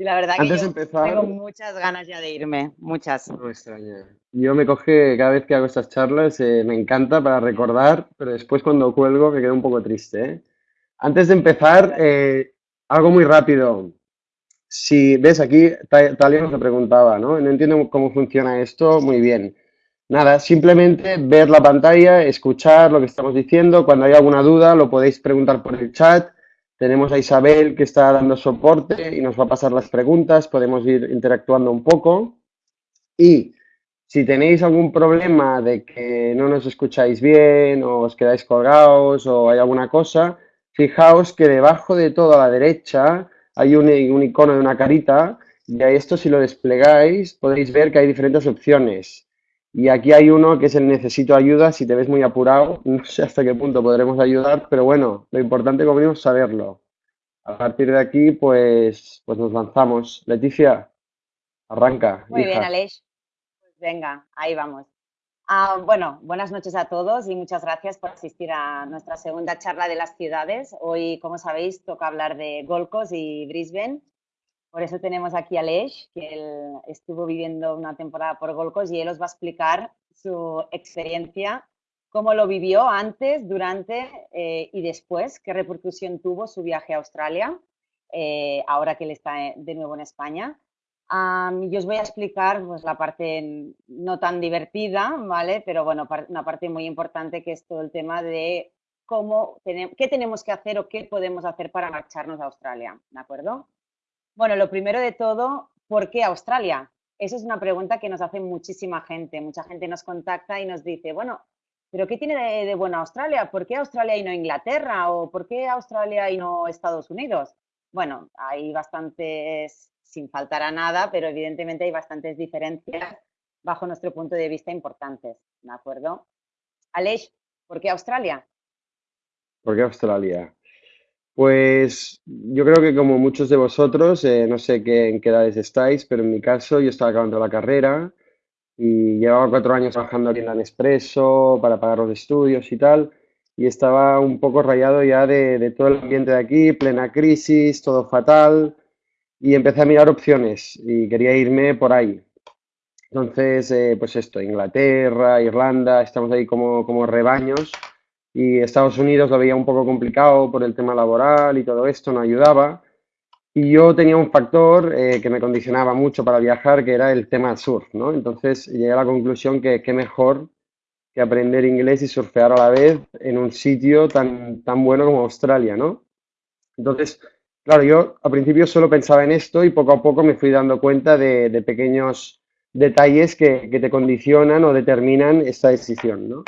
Y la verdad Antes que yo empezar, tengo muchas ganas ya de irme, muchas. no me extraña. Yo me coge cada vez que hago estas charlas, eh, me encanta para recordar, pero después cuando cuelgo me quedo un poco triste, ¿eh? Antes de empezar, eh, algo muy rápido. Si ves aquí, Ta- Talia nos lo preguntaba, ¿no? No entiendo cómo funciona esto, muy bien. Nada, simplemente ver la pantalla, escuchar lo que estamos diciendo. Cuando hay alguna duda, lo podéis preguntar por el chat. Tenemos a Isabel que está dando soporte y nos va a pasar las preguntas. Podemos ir interactuando un poco. Y si tenéis algún problema de que no nos escucháis bien o os quedáis colgados o hay alguna cosa, fijaos que debajo de todo a la derecha hay un, un icono de una carita y a esto si lo desplegáis podéis ver que hay diferentes opciones. Y aquí hay uno que es el necesito ayuda, si te ves muy apurado, no sé hasta qué punto podremos ayudar, pero bueno, lo importante como mínimo es saberlo. A partir de aquí, pues, pues nos lanzamos. Leticia, arranca, Muy bien. Aleix. Pues venga, ahí vamos. Ah, bueno, buenas noches a todos y muchas gracias por asistir a nuestra segunda charla de las ciudades. Hoy, como sabéis, toca hablar de Gold Coast y Brisbane. Por eso tenemos aquí a Aleix, que él estuvo viviendo una temporada por Gold Coast y él os va a explicar su experiencia, cómo lo vivió antes, durante eh, y después, qué repercusión tuvo su viaje a Australia, eh, ahora que él está eh, de nuevo en España. Am, yo os voy a explicar pues, la parte no tan divertida, ¿vale? Pero bueno, una parte muy importante que es todo el tema de cómo qué tenemos que hacer o qué podemos hacer para marcharnos a Australia, ¿de acuerdo? Bueno, lo primero de todo, ¿por qué Australia? Esa es una pregunta que nos hace muchísima gente. Mucha gente nos contacta y nos dice, bueno, ¿pero qué tiene de, de bueno Australia? ¿Por qué Australia y no Inglaterra? ¿O por qué Australia y no Estados Unidos? Bueno, hay bastantes, sin faltar a nada, pero evidentemente hay bastantes diferencias bajo nuestro punto de vista importantes, ¿de acuerdo? Aleix, ¿por qué Australia? ¿Por qué Australia? Pues yo creo que como muchos de vosotros, eh, no sé qué, en qué edades estáis, pero en mi caso yo estaba acabando la carrera y llevaba cuatro años trabajando en la Nespresso para pagar los estudios y tal, y estaba un poco rayado ya de, de todo el ambiente de aquí, plena crisis, todo fatal, y empecé a mirar opciones y quería irme por ahí. Entonces, eh, pues esto, Inglaterra, Irlanda, estamos ahí como, como rebaños y Estados Unidos lo veía un poco complicado por el tema laboral y todo esto, no ayudaba. Y yo tenía un factor eh, que me condicionaba mucho para viajar, que era el tema surf, ¿no? Entonces llegué a la conclusión que qué mejor que aprender inglés y surfear a la vez en un sitio tan, tan bueno como Australia, ¿no? Entonces, claro, yo al principio solo pensaba en esto y poco a poco me fui dando cuenta de, de pequeños detalles que, que te condicionan o determinan esta decisión, ¿no?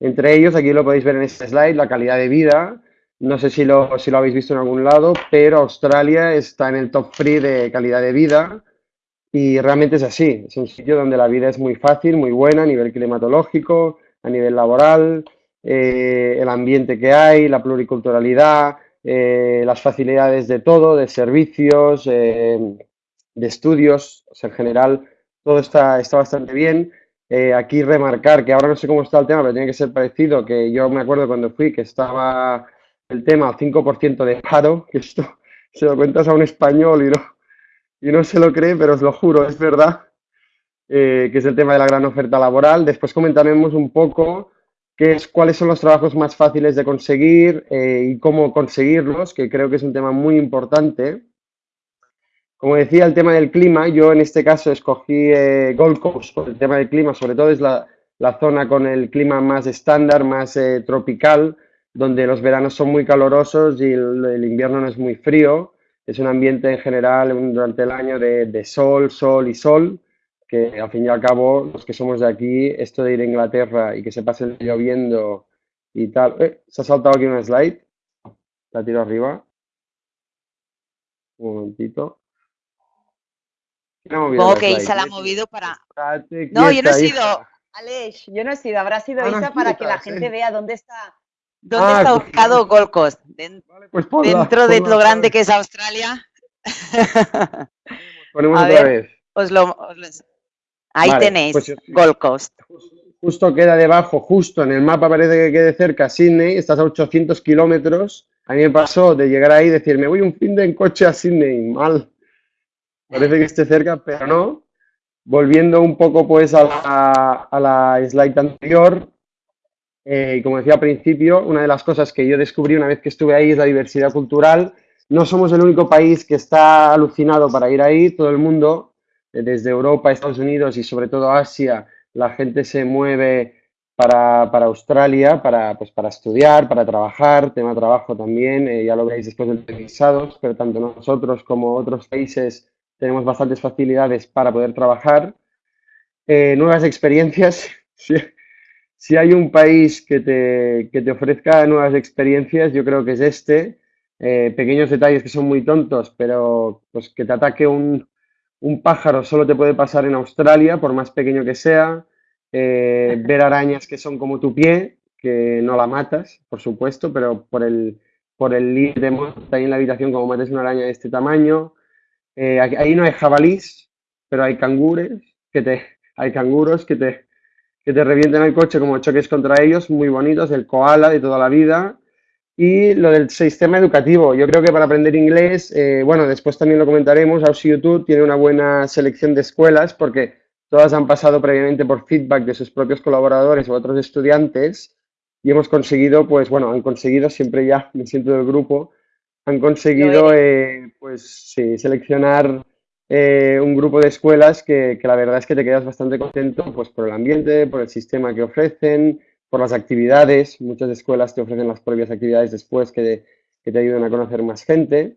Entre ellos, aquí lo podéis ver en este slide, la calidad de vida. No sé si lo, si lo habéis visto en algún lado, pero Australia está en el top 3 de calidad de vida y realmente es así. Es un sitio donde la vida es muy fácil, muy buena a nivel climatológico, a nivel laboral, eh, el ambiente que hay, la pluriculturalidad, eh, las facilidades de todo, de servicios, eh, de estudios, o sea, en general todo está, está bastante bien. Eh, aquí remarcar que ahora no sé cómo está el tema, pero tiene que ser parecido, que yo me acuerdo cuando fui que estaba el tema al 5% de paro, que esto se lo cuentas a un español y no, y no se lo cree, pero os lo juro, es verdad, eh, que es el tema de la gran oferta laboral. Después comentaremos un poco qué es, cuáles son los trabajos más fáciles de conseguir eh, y cómo conseguirlos, que creo que es un tema muy importante. Como decía, el tema del clima, yo en este caso escogí eh, Gold Coast por el tema del clima, sobre todo es la, la zona con el clima más estándar, más eh, tropical, donde los veranos son muy calurosos y el, invierno no es muy frío. Es un ambiente en general durante el año de, de, sol, sol y sol, que al fin y al cabo, los que somos de aquí, esto de ir a Inglaterra y que se pase lloviendo y tal. Eh, se ha saltado aquí una slide, la tiro arriba. Un momentito. Supongo que Isa la ha movido para... No, yo no he sido... Aleix, yo no he sido, habrá sido Ah, Isa para que la gente eh. vea dónde está, dónde Ah, está pues- ubicado Gold Coast. Den- Vale, pues ponla, dentro de ponla lo grande que es Australia. Ponemos A otra ver. vez. Os lo, os lo Ahí Vale, tenéis, pues yo- Gold Coast. Justo queda debajo, justo en el mapa parece que quede cerca Sydney, estás a 800 kilómetros. A mí me pasó de llegar ahí y decir, me voy un fin de en coche a Sydney, mal. Parece que esté cerca, pero no. Volviendo un poco pues a la, a la slide anterior, eh, como decía al principio, una de las cosas que yo descubrí una vez que estuve ahí es la diversidad cultural. No somos el único país que está alucinado para ir ahí, todo el mundo, eh, desde Europa, Estados Unidos y sobre todo Asia, la gente se mueve para, Australia, para, pues, para estudiar, para trabajar, tema trabajo también, eh, ya lo veis después de visados, pero tanto nosotros como otros países tenemos bastantes facilidades para poder trabajar. nuevas experiencias, si hay un país que te, que te ofrezca nuevas experiencias, yo creo que es este. Eh, pequeños detalles que son muy tontos, pero pues que te ataque un, un, pájaro solo te puede pasar en Australia, por más pequeño que sea. Eh, ver arañas que son como tu pie, que no la matas, por supuesto, pero por el, por el límite ahí en la habitación, como mates una araña de este tamaño. Eh, ahí no hay jabalís, pero hay cangures, que te, hay canguros que te, que te revienten el coche como choques contra ellos, muy bonitos, el koala de toda la vida. Y lo del sistema educativo, yo creo que para aprender inglés, eh, bueno, después también lo comentaremos, Aussie YouTube tiene una buena selección de escuelas porque todas han pasado previamente por feedback de sus propios colaboradores o otros estudiantes y hemos conseguido, pues bueno, han conseguido, siempre ya me siento del grupo, han conseguido, eh, pues sí, seleccionar eh, un grupo de escuelas que, la verdad es que te quedas bastante contento pues, por el ambiente, por el sistema que ofrecen, por las actividades. Muchas escuelas te ofrecen las propias actividades después que, te ayudan a conocer más gente.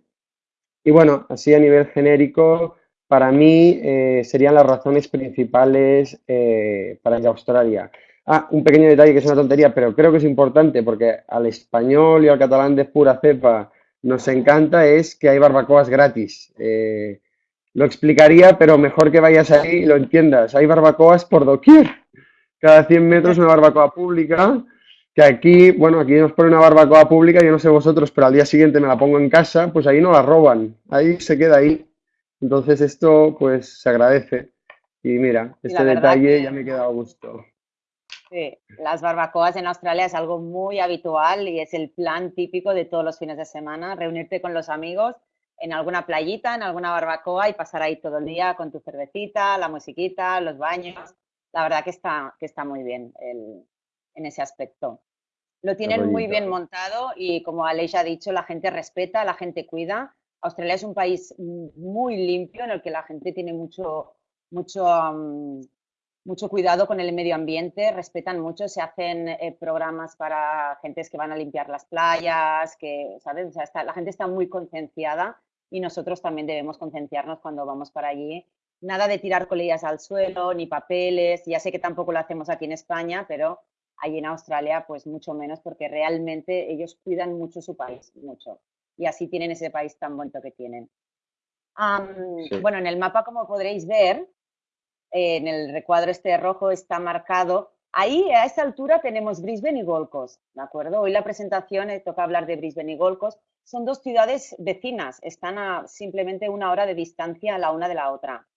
Y bueno, así a nivel genérico, para mí eh, serían las razones principales eh, para ir a Australia. Ah, un pequeño detalle que es una tontería, pero creo que es importante porque al español y al catalán de pura cepa nos encanta, es que hay barbacoas gratis. Lo explicaría, pero mejor que vayas ahí y lo entiendas. Hay barbacoas por doquier. Cada 100 metros una barbacoa pública. Que aquí, bueno, aquí nos pone una barbacoa pública, yo no sé vosotros, pero al día siguiente me la pongo en casa, pues ahí no la roban. Ahí se queda ahí. Entonces esto, pues, se agradece. Y mira, este detalle ya me he quedado a gusto. Sí, las barbacoas en Australia es algo muy habitual y es el plan típico de todos los fines de semana, reunirte con los amigos en alguna playita, en alguna barbacoa y pasar ahí todo el día con tu cervecita, la musiquita, los baños. La verdad que está, que está muy bien en ese aspecto. Lo tienen muy bien montado y como Aleix ha dicho, la gente respeta, la gente cuida. Australia es un país muy limpio en el que la gente tiene mucho, mucho, mucho cuidado con el medio ambiente, respetan mucho, se hacen eh, programas para gentes que van a limpiar las playas, que, ¿sabes? la gente está muy concienciada y nosotros también debemos concienciarnos cuando vamos para allí. Nada de tirar colillas al suelo, ni papeles, ya sé que tampoco lo hacemos aquí en España, pero allí en Australia pues mucho menos porque realmente ellos cuidan mucho su país, mucho. Y así tienen ese país tan bonito que tienen. Bueno, en el mapa, como podréis ver, en el recuadro este rojo está marcado Ahí, a esta altura, tenemos Brisbane y Gold Coast, ¿de acuerdo? Hoy la presentación eh, toca hablar de Brisbane y Gold Coast. Son dos ciudades vecinas, están a simplemente una hora de distancia la una de la otra.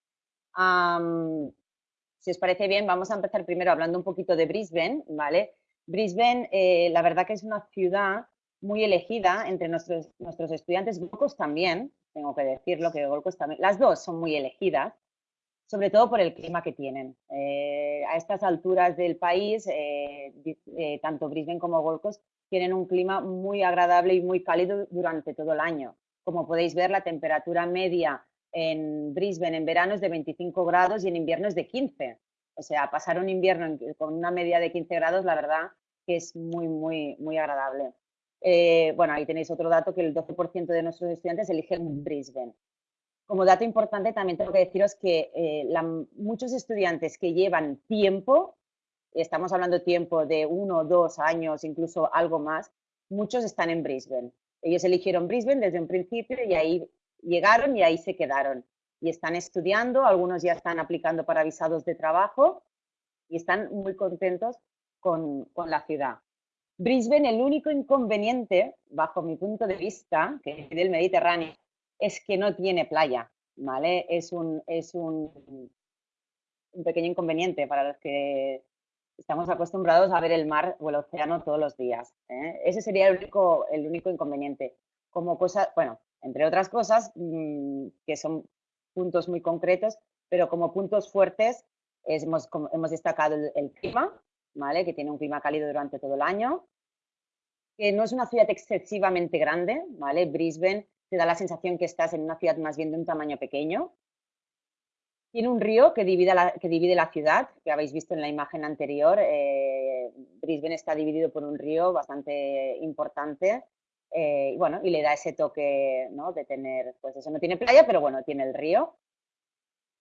si os parece bien, vamos a empezar primero hablando un poquito de Brisbane, ¿vale? Brisbane, eh, la verdad que es una ciudad muy elegida entre nuestros, nuestros estudiantes, Gold Coast también, tengo que decirlo, que Gold Coast también, las dos son muy elegidas, sobre todo por el clima que tienen. Eh, a estas alturas del país, eh, eh, tanto Brisbane como Gold Coast tienen un clima muy agradable y muy cálido durante todo el año. Como podéis ver, la temperatura media en Brisbane en verano es de 25 grados y en invierno es de 15. O sea, pasar un invierno con una media de 15 grados, la verdad que es muy, muy, muy agradable. bueno, ahí tenéis otro dato que el 12% de nuestros estudiantes eligen Brisbane. Como dato importante, también tengo que deciros que eh, muchos estudiantes que llevan tiempo, estamos hablando tiempo de uno, dos años, incluso algo más, muchos están en Brisbane. Ellos eligieron Brisbane desde un principio y ahí llegaron y ahí se quedaron. Y están estudiando, algunos ya están aplicando para visados de trabajo y están muy contentos con, con la ciudad. Brisbane, el único inconveniente, bajo mi punto de vista, que es del Mediterráneo, es que no tiene playa, ¿vale? Es un, es un, un pequeño inconveniente para los que estamos acostumbrados a ver el mar o el océano todos los días. ¿eh? Ese sería el único, el único inconveniente. Como cosa, bueno, entre otras cosas mm, que son puntos muy concretos, pero como puntos fuertes hemos, hemos, destacado el, clima, ¿vale? que tiene un clima cálido durante todo el año, que no es una ciudad excesivamente grande, ¿vale? Brisbane te da la sensación que estás en una ciudad más bien de un tamaño pequeño. Tiene un río que divide la, que divide la ciudad, que habéis visto en la imagen anterior. Eh, Brisbane está dividido por un río bastante importante eh, y bueno, y le da ese toque ¿no? de tener, pues eso no tiene playa, pero bueno, tiene el río.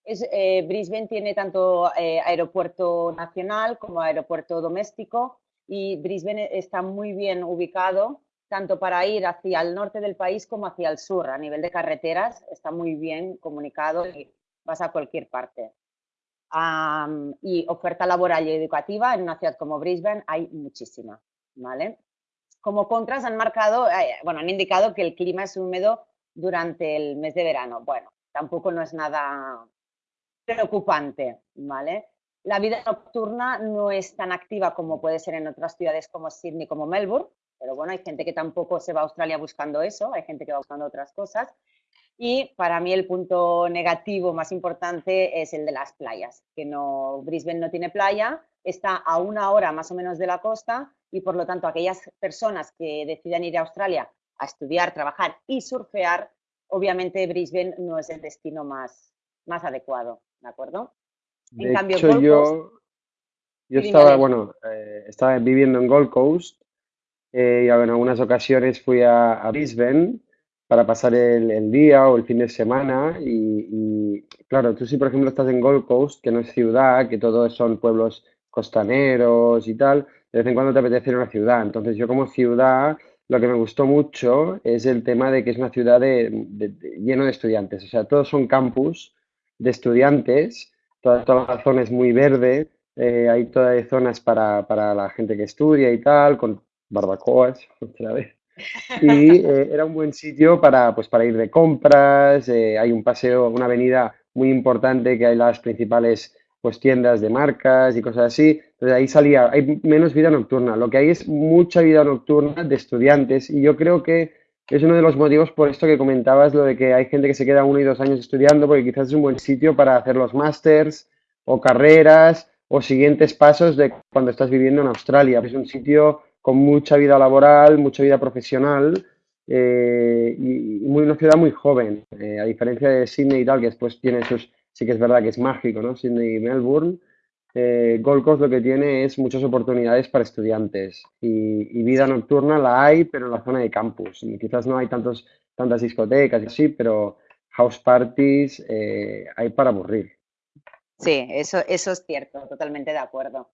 Es, eh, Brisbane tiene tanto aeropuerto nacional como aeropuerto doméstico y Brisbane está muy bien ubicado tanto para ir hacia el norte del país como hacia el sur. A nivel de carreteras está muy bien comunicado y vas a cualquier parte. y oferta laboral y educativa en una ciudad como Brisbane hay muchísima, ¿vale? Como contras han marcado, eh, bueno, han indicado que el clima es húmedo durante el mes de verano. Bueno, tampoco no es nada preocupante, ¿vale? La vida nocturna no es tan activa como puede ser en otras ciudades como Sydney, como Melbourne, pero bueno, hay gente que tampoco se va a Australia buscando eso, hay gente que va buscando otras cosas. Y para mí el punto negativo más importante es el de las playas, que no, Brisbane no tiene playa, está a una hora más o menos de la costa y por lo tanto aquellas personas que decidan ir a Australia a estudiar, trabajar y surfear, obviamente Brisbane no es el destino más, más adecuado, ¿de acuerdo? en cambio, yo, yo estaba, bueno, eh, estaba viviendo en Gold Coast eh, y en algunas ocasiones fui a, Brisbane para pasar el, día o el fin de semana y, claro, tú si por ejemplo estás en Gold Coast, que no es ciudad, que todos son pueblos costaneros y tal, de vez en cuando te apetece ir a una ciudad. Entonces yo como ciudad lo que me gustó mucho es el tema de que es una ciudad de, lleno de estudiantes, o sea, todos son campus de estudiantes toda, la zona es muy verde, eh, hay todas zonas para, para, la gente que estudia y tal, con barbacoas, otra vez. Y eh, era un buen sitio para, pues, para ir de compras, eh, hay un paseo, una avenida muy importante que hay las principales pues, tiendas de marcas y cosas así. Entonces ahí salía, hay menos vida nocturna. Lo que hay es mucha vida nocturna de estudiantes y yo creo que es uno de los motivos por esto que comentabas, lo de que hay gente que se queda uno y dos años estudiando, porque quizás es un buen sitio para hacer los másters o carreras o siguientes pasos de cuando estás viviendo en Australia. Es un sitio con mucha vida laboral, mucha vida profesional eh, y, muy, una ciudad muy joven, eh, a diferencia de Sydney y tal, que después tiene sus, sí que es verdad que es mágico, ¿no? Sydney y Melbourne. Eh, Gold Coast lo que tiene es muchas oportunidades para estudiantes y, vida nocturna la hay, pero en la zona de campus. quizás no hay tantos, tantas discotecas y así, pero house parties hay para aburrir. Sí, eso, eso es cierto, totalmente de acuerdo.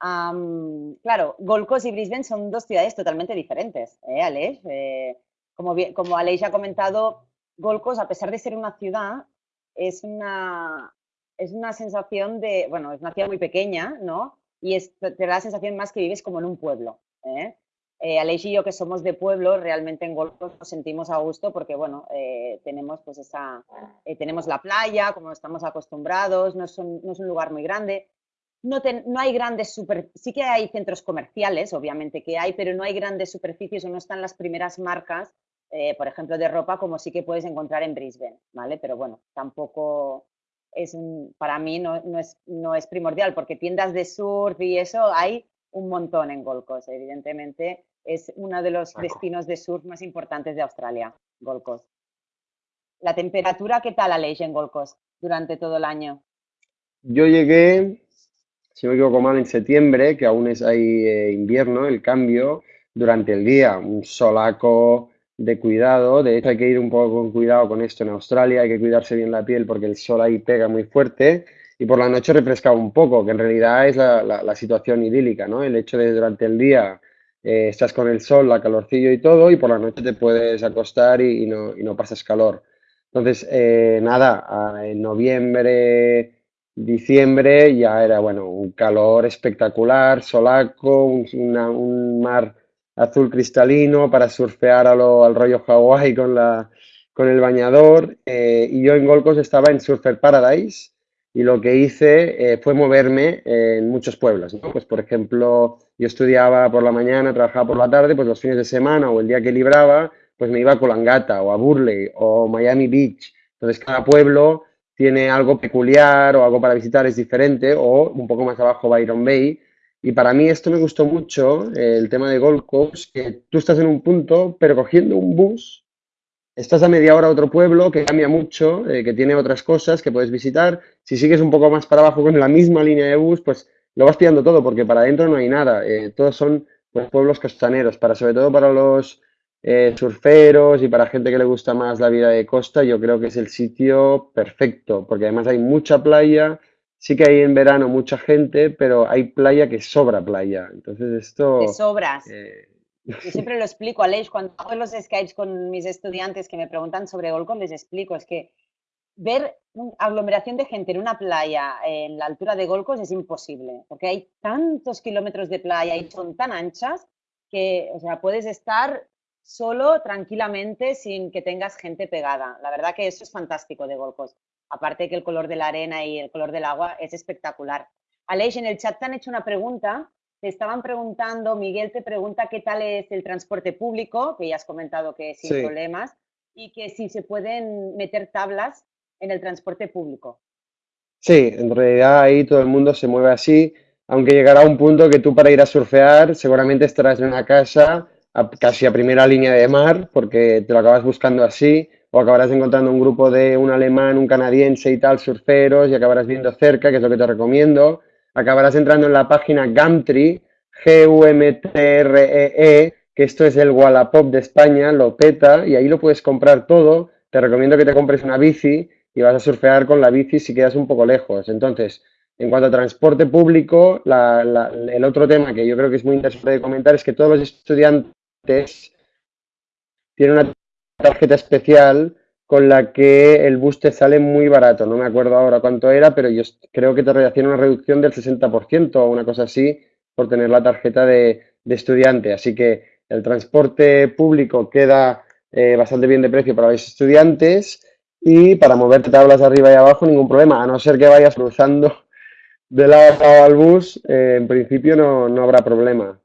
Claro, Gold y Brisbane son dos ciudades totalmente diferentes, ¿eh? Eh, como, como Aleix ha comentado, Gold a pesar de ser una ciudad, es una, es una sensación de, bueno, es una ciudad muy pequeña, ¿no? Y es, te da la sensación más que vives como en un pueblo. ¿eh? Eh, y yo que somos de pueblo, realmente en Golfo nos sentimos a gusto porque, bueno, eh, tenemos pues esa, tenemos la playa, como estamos acostumbrados, no es un, no es un lugar muy grande. No, no, hay grandes super, sí que hay centros comerciales, obviamente que hay, pero no hay grandes superficies o no están las primeras marcas, por ejemplo, de ropa, como sí que puedes encontrar en Brisbane, ¿vale? Pero bueno, tampoco, es para mí no, no, es, no es primordial, porque tiendas de surf y eso hay un montón en Gold Coast. Evidentemente es uno de los destinos de surf más importantes de Australia, Gold Coast. ¿La temperatura qué tal, Aleix, en Gold Coast durante todo el año? Yo llegué, si no me equivoco mal, en septiembre, que aún es ahí eh, invierno, el cambio, durante el día, un solaco, de cuidado. De hecho, hay que ir un poco con cuidado con esto en Australia, hay que cuidarse bien la piel porque el sol ahí pega muy fuerte y por la noche refresca un poco, que en realidad es la, situación idílica, ¿no? El hecho de durante el día eh, estás con el sol, la calorcillo y todo, y por la noche te puedes acostar y, no, y no, pasas calor. Entonces, eh, nada, en noviembre, diciembre ya era, bueno, un calor espectacular, solaco, un, un mar azul cristalino para surfear a lo, al rollo Hawái con, la, con el bañador. Eh, y yo en Golcos estaba en Surfer Paradise y lo que hice eh, fue moverme en muchos pueblos. Pues, por ejemplo, yo estudiaba por la mañana, trabajaba por la tarde, pues los fines de semana o el día que libraba, pues me iba a Colangata o a Burley o Miami Beach. Entonces, cada pueblo tiene algo peculiar o algo para visitar es diferente, o un poco más abajo Byron Bay. Y para mí esto me gustó mucho, el tema de Gold Coast, que tú estás en un punto, pero cogiendo un bus, estás a media hora a otro pueblo que cambia mucho, eh, que tiene otras cosas que puedes visitar. Si sigues un poco más para abajo con la misma línea de bus, pues lo vas pillando todo, porque para adentro no hay nada. Eh, todos son pues, pueblos costaneros, para, sobre todo para los eh, surferos y para gente que le gusta más la vida de costa, yo creo que es el sitio perfecto, porque además hay mucha playa, sí que hay en verano mucha gente, pero hay playa que sobra playa. Entonces esto... De sobras. Eh, yo siempre lo explico, Aleix, cuando hago los Skypes con mis estudiantes que me preguntan sobre Golcon, les explico, es que ver una aglomeración de gente en una playa en la altura de Golcos es imposible, porque hay tantos kilómetros de playa y son tan anchas que, o sea, puedes estar solo, tranquilamente, sin que tengas gente pegada. La verdad que eso es fantástico de Golcos. Aparte que el color de la arena y el color del agua es espectacular. Aleix, en el chat te han hecho una pregunta. Te estaban preguntando, Miguel te pregunta qué tal es el transporte público, que ya has comentado que sin problemas, y que si se pueden meter tablas en el transporte público. Sí, en realidad ahí todo el mundo se mueve así, aunque llegará un punto que tú para ir a surfear seguramente estarás en una casa casi a primera línea de mar, porque te lo acabas buscando así, o acabarás encontrando un grupo de un alemán, un canadiense y tal, surferos, y acabarás viendo cerca, que es lo que te recomiendo. Acabarás entrando en la página Gumtree, G-U-M-T-R-E-E, e, que esto es el Wallapop de España, lo peta, y ahí lo puedes comprar todo. Te recomiendo que te compres una bici y vas a surfear con la bici si quedas un poco lejos. Entonces, en cuanto a transporte público, el otro tema que yo creo que es muy interesante de comentar es que todos los estudiantes tiene una tarjeta especial con la que el bus te sale muy barato. No me acuerdo ahora cuánto era, pero yo creo que te hacían una reducción del 60% o una cosa así por tener la tarjeta de, estudiante. Así que el transporte público queda eh, bastante bien de precio para los estudiantes y para moverte tablas arriba y abajo ningún problema, a no ser que vayas cruzando de lado al bus, eh, en principio no, no habrá problema.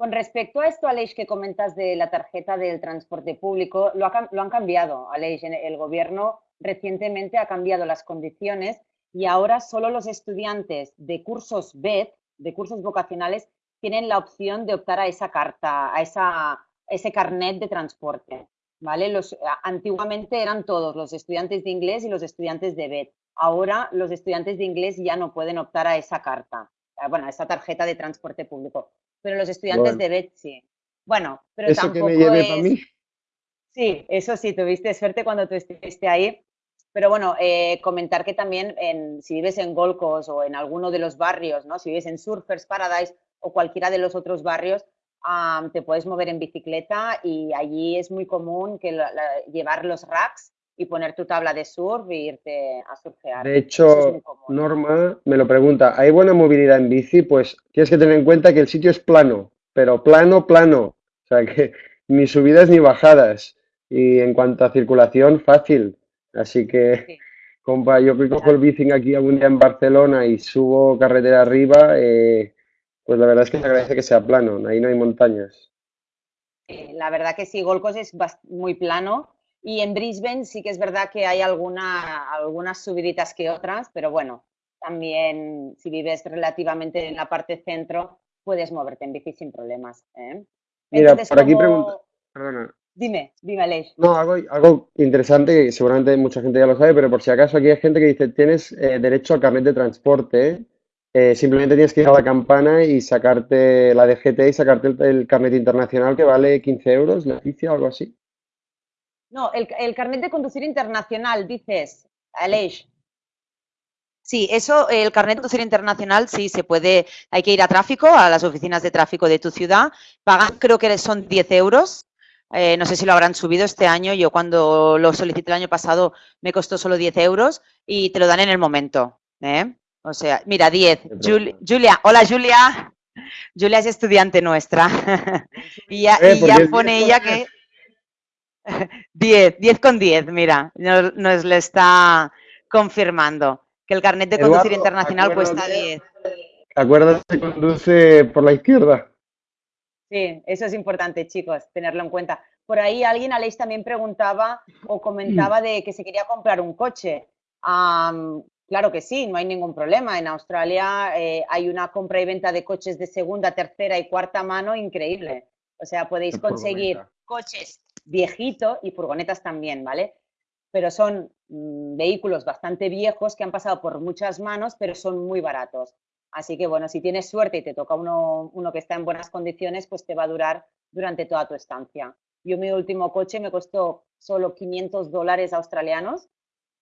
Con respecto a esto, Aleix, que comentas de la tarjeta del transporte público, lo, han cambiado, Aleix. El gobierno recientemente ha cambiado las condiciones y ahora solo los estudiantes de cursos BED, de cursos vocacionales, tienen la opción de optar a esa carta, a, esa, ese carnet de transporte. ¿vale? Los, antiguamente eran todos, los estudiantes de inglés y los estudiantes de BED. Ahora los estudiantes de inglés ya no pueden optar a esa carta, bueno, a esa tarjeta de transporte público pero los estudiantes de Betsy. Bueno, pero ¿Eso tampoco que me lleve para mí? Sí, eso sí, tuviste suerte cuando tú estuviste ahí. Pero bueno, eh, comentar que también en, si vives en Golcos o en alguno de los barrios, ¿no? si vives en Surfers Paradise o cualquiera de los otros barrios, te puedes mover en bicicleta y allí es muy común que llevar los racks y poner tu tabla de surf e irte a surfear. De hecho, Norma me lo pregunta, ¿hay buena movilidad en bici? Pues tienes que tener en cuenta que el sitio es plano, pero plano, plano. O sea que ni subidas ni bajadas. Y en cuanto a circulación, fácil. Así que, compa, yo que cojo el bici aquí algún día en Barcelona y subo carretera arriba, eh, pues la verdad es que se agradece que sea plano, ahí no hay montañas. La verdad que sí, Golcos es muy plano y en Brisbane sí que es verdad que hay alguna, algunas subiditas que otras, pero bueno, también si vives relativamente en la parte centro, puedes moverte en bici sin problemas. ¿eh? Mira, por aquí pregunta, perdona. Dime, dime, Aleix. No, algo, algo interesante, que seguramente mucha gente ya lo sabe, pero por si acaso aquí hay gente que dice, tienes eh, derecho al carnet de transporte, eh, simplemente tienes que ir a la campana y sacarte la DGT y sacarte el, carnet internacional que vale 15 euros, la o algo así. No, el, carnet de conducir internacional, dices, Aleix. Sí, eso, el carnet de conducir internacional, sí, se puede, hay que ir a tráfico, a las oficinas de tráfico de tu ciudad, pagan, creo que son 10 euros, eh, no sé si lo habrán subido este año, yo cuando lo solicité el año pasado me costó solo 10 euros y te lo dan en el momento, ¿eh? O sea, mira, 10. Julia, hola Julia. Julia es estudiante nuestra. y ya, y ya pone ella que... 10, 10 con 10, mira, nos, nos, le está confirmando que el carnet de conducir internacional cuesta 10. Acuérdate que conduce por la izquierda. Sí, eso es importante, chicos, tenerlo en cuenta. Por ahí alguien, Aleix, también preguntaba o comentaba de que se quería comprar un coche. claro que sí, no hay ningún problema. En Australia eh, hay una compra y venta de coches de segunda, tercera y cuarta mano increíble. O sea, podéis conseguir coches viejitos y furgonetas también, ¿vale? Pero son mm, vehículos bastante viejos que han pasado por muchas manos, pero son muy baratos. Así que, bueno, si tienes suerte y te toca uno, uno que está en buenas condiciones, pues te va a durar durante toda tu estancia. Yo mi último coche me costó solo 500 dólares australianos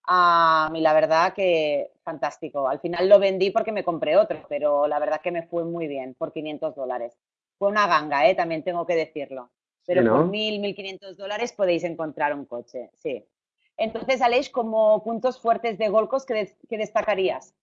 a y la verdad que fantástico. Al final lo vendí porque me compré otro, pero la verdad que me fue muy bien por 500 dólares. Fue una ganga, ¿eh? también tengo que decirlo. Pero por 1.000, 1.500 dólares podéis encontrar un coche, sí. Entonces, Aleix, como puntos fuertes de Golcos, ¿qué, qué destacarías?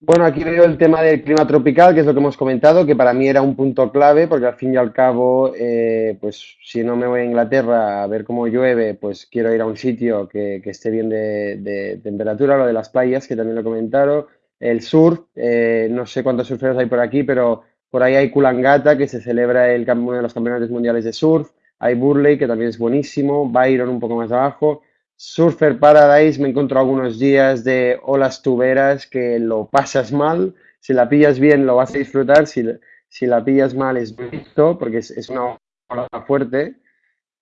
Bueno, aquí veo el tema del clima tropical, que es lo que hemos comentado, que para mí era un punto clave, porque al fin y al cabo, eh, pues si no me voy a Inglaterra a ver cómo llueve, pues quiero ir a un sitio que, esté bien de, temperatura, lo de las playas, que también lo comentaron, el surf, eh, no sé cuántos surferos hay por aquí, pero por ahí hay Kulangata, que se celebra el, uno de los campeonatos mundiales de surf, hay Burley, que también es buenísimo, Byron un poco más abajo, Surfer Paradise me encontrado algunos días de olas tuberas que lo pasas mal. Si la pillas bien lo vas a disfrutar, si, si la pillas mal es bonito porque es, una ola fuerte.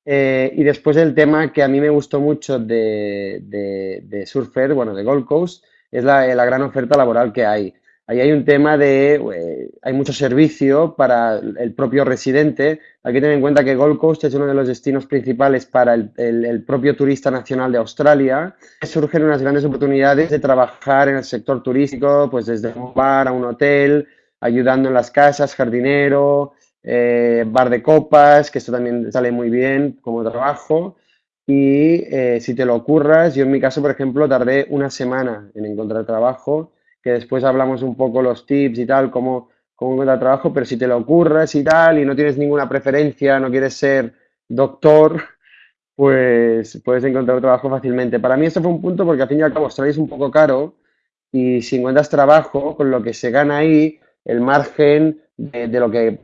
Eh, y después el tema que a mí me gustó mucho de, de, Surfer, bueno, de Gold Coast, es la gran oferta laboral que hay. Ahí hay un tema de, eh, hay mucho servicio para el propio residente. Hay que tener en cuenta que Gold Coast es uno de los destinos principales para el, propio turista nacional de Australia. Surgen unas grandes oportunidades de trabajar en el sector turístico, pues desde un bar a un hotel, ayudando en las casas, jardinero, eh, bar de copas, que esto también sale muy bien como trabajo. Y eh, si te lo ocurras, yo en mi caso, por ejemplo, tardé una semana en encontrar trabajo que después hablamos un poco los tips y tal, cómo, cómo encontrar trabajo, pero si te lo ocurres y tal y no tienes ninguna preferencia, no quieres ser doctor, pues puedes encontrar trabajo fácilmente. Para mí esto fue un punto porque al fin y al cabo Australia es un poco caro y si encuentras trabajo, con lo que se gana ahí, el margen de, lo que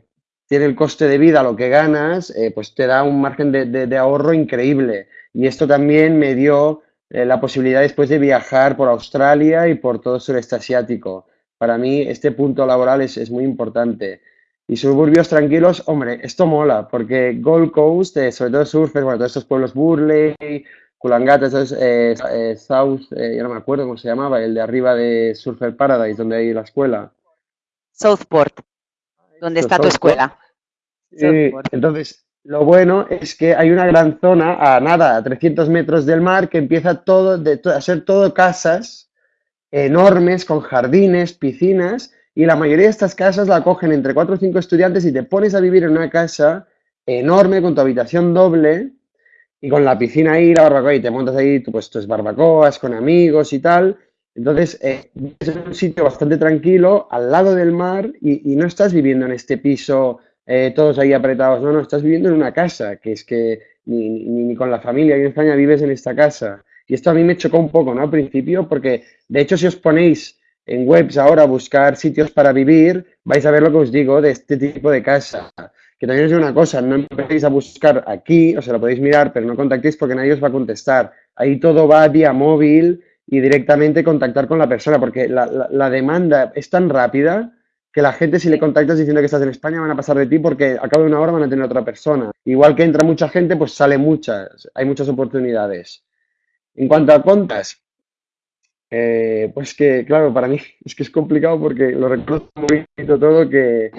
tiene el coste de vida, lo que ganas, eh, pues te da un margen de, de ahorro increíble. Y esto también me dio eh, la posibilidad después de viajar por Australia y por todo el sureste asiático. Para mí este punto laboral es, muy importante. Y suburbios tranquilos, hombre, esto mola, porque Gold Coast, eh, sobre todo surfers, bueno, todos estos pueblos Burley, Kulangata, eh, South, ya no me acuerdo cómo se llamaba, el de arriba de Surfer Paradise, donde hay la escuela. Southport, donde está tu escuela. entonces, lo bueno es que hay una gran zona a nada, a 300 metros del mar, que empieza todo de, a ser todo casas enormes con jardines, piscinas, y la mayoría de estas casas la cogen entre 4 o 5 estudiantes y te pones a vivir en una casa enorme con tu habitación doble y con la piscina ahí, la barbacoa, y te montas ahí pues, tus barbacoas con amigos y tal. Entonces, eh, es un sitio bastante tranquilo, al lado del mar, y, y no estás viviendo en este piso eh, todos ahí apretados. No, no, estás viviendo en una casa, que es que ni, ni, con la familia aquí en España vives en esta casa. Y esto a mí me chocó un poco, ¿no? Al principio, porque de hecho si os ponéis en webs ahora a buscar sitios para vivir, vais a ver lo que os digo de este tipo de casa. Que también es una cosa, no empecéis a buscar aquí, o sea, lo podéis mirar, pero no contactéis porque nadie os va a contestar. Ahí todo va vía móvil y directamente contactar con la persona, porque la, la demanda es tan rápida que la gente si le contactas diciendo que estás en España van a pasar de ti porque a cabo de una hora van a tener otra persona. Igual que entra mucha gente, pues sale muchas, hay muchas oportunidades. En cuanto a contas, eh, pues que, claro, para mí es que es complicado porque lo recuerdo muy todo que,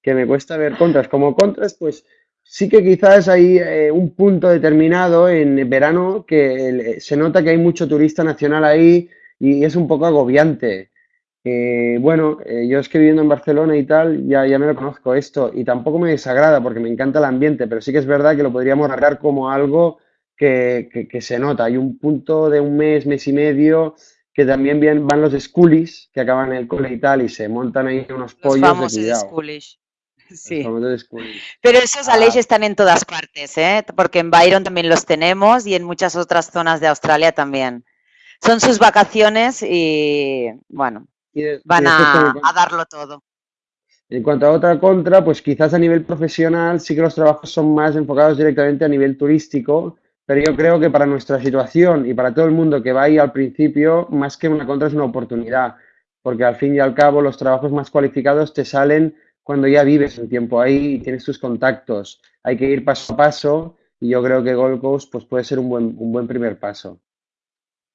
que me cuesta ver contras. Como contras, pues sí que quizás hay eh, un punto determinado en verano que se nota que hay mucho turista nacional ahí y es un poco agobiante. Eh, bueno, eh, yo es que viviendo en Barcelona y tal, ya, ya me lo conozco esto y tampoco me desagrada porque me encanta el ambiente, pero sí que es verdad que lo podríamos arreglar como algo que, que, se nota. Hay un punto de un mes, mes y medio, que también bien, van los schoolies que acaban el cole y tal y se montan ahí unos pollos de Schoolish. Sí. Pero esos ah. están en todas partes, ¿eh? porque en Byron también los tenemos y en muchas otras zonas de Australia también. Son sus vacaciones y bueno, van a, darlo todo. En cuanto a otra contra, pues quizás a nivel profesional sí que los trabajos son más enfocados directamente a nivel turístico, pero yo creo que para nuestra situación y para todo el mundo que va ahí al principio, más que una contra es una oportunidad, porque al fin y al cabo los trabajos más cualificados te salen cuando ya vives un tiempo ahí y tienes tus contactos. Hay que ir paso a paso y yo creo que Gold Coast pues, puede ser un buen, un buen primer paso.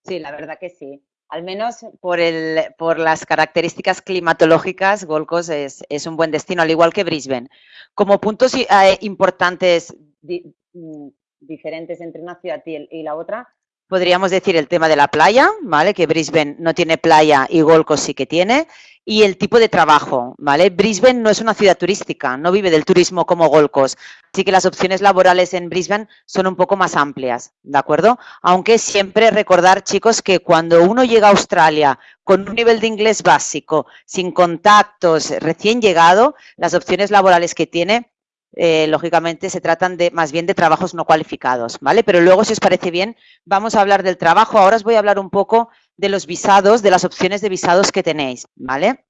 Sí, la verdad que sí. Al menos por, el, por las características climatológicas, Gold Coast es, es, un buen destino, al igual que Brisbane. Como puntos eh, importantes mm, diferentes entre una ciudad y la otra, podríamos decir el tema de la playa, ¿vale? Que Brisbane no tiene playa y Gold Coast sí que tiene. Y el tipo de trabajo, ¿vale? Brisbane no es una ciudad turística, no vive del turismo como Gold Coast. Así que las opciones laborales en Brisbane son un poco más amplias, ¿de acuerdo? Aunque siempre recordar, chicos, que cuando uno llega a Australia con un nivel de inglés básico, sin contactos, recién llegado, las opciones laborales que tiene eh, lógicamente se tratan de más bien de trabajos no cualificados, ¿vale? Pero luego, si os parece bien, vamos a hablar del trabajo. Ahora os voy a hablar un poco de los visados, de las opciones de visados que tenéis, ¿vale?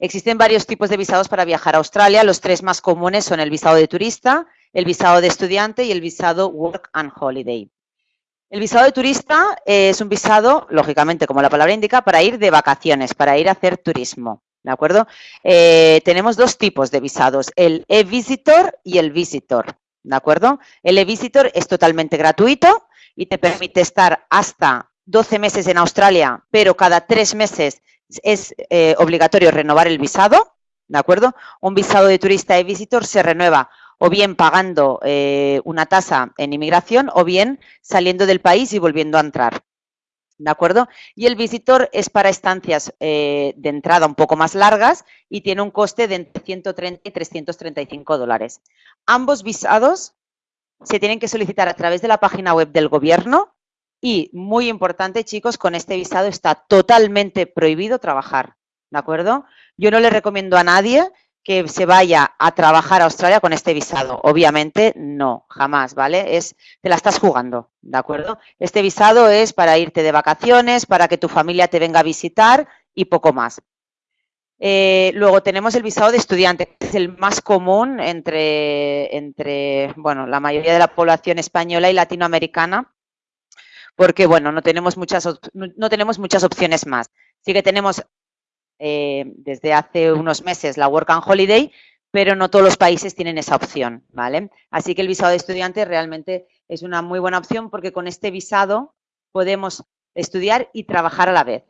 Existen varios tipos de visados para viajar a Australia. Los tres más comunes son el visado de turista, el visado de estudiante y el visado Work and Holiday. El visado de turista es un visado, lógicamente, como la palabra indica, para ir de vacaciones, para ir a hacer turismo. ¿De acuerdo? Eh, tenemos dos tipos de visados, el e-visitor y el visitor. ¿De acuerdo? El e-visitor es totalmente gratuito y te permite estar hasta 12 meses en Australia, pero cada tres meses es eh, obligatorio renovar el visado. ¿De acuerdo? Un visado de turista e-visitor se renueva o bien pagando eh, una tasa en inmigración o bien saliendo del país y volviendo a entrar. ¿De acuerdo? Y el visitor es para estancias eh, de entrada un poco más largas y tiene un coste de entre 130 y 335 dólares. Ambos visados se tienen que solicitar a través de la página web del gobierno y, muy importante, chicos, con este visado está totalmente prohibido trabajar. ¿De acuerdo? Yo no le recomiendo a nadie que se vaya a trabajar a Australia con este visado. Obviamente no, jamás, ¿vale? Es, te la estás jugando, ¿de acuerdo? Este visado es para irte de vacaciones, para que tu familia te venga a visitar y poco más. Eh, luego tenemos el visado de estudiante, que es el más común entre, entre bueno, la mayoría de la población española y latinoamericana, porque bueno, no tenemos muchas, no tenemos muchas opciones más. Sí que tenemos eh, desde hace unos meses la Work and Holiday, pero no todos los países tienen esa opción, ¿vale? Así que el visado de estudiante realmente es una muy buena opción porque con este visado podemos estudiar y trabajar a la vez.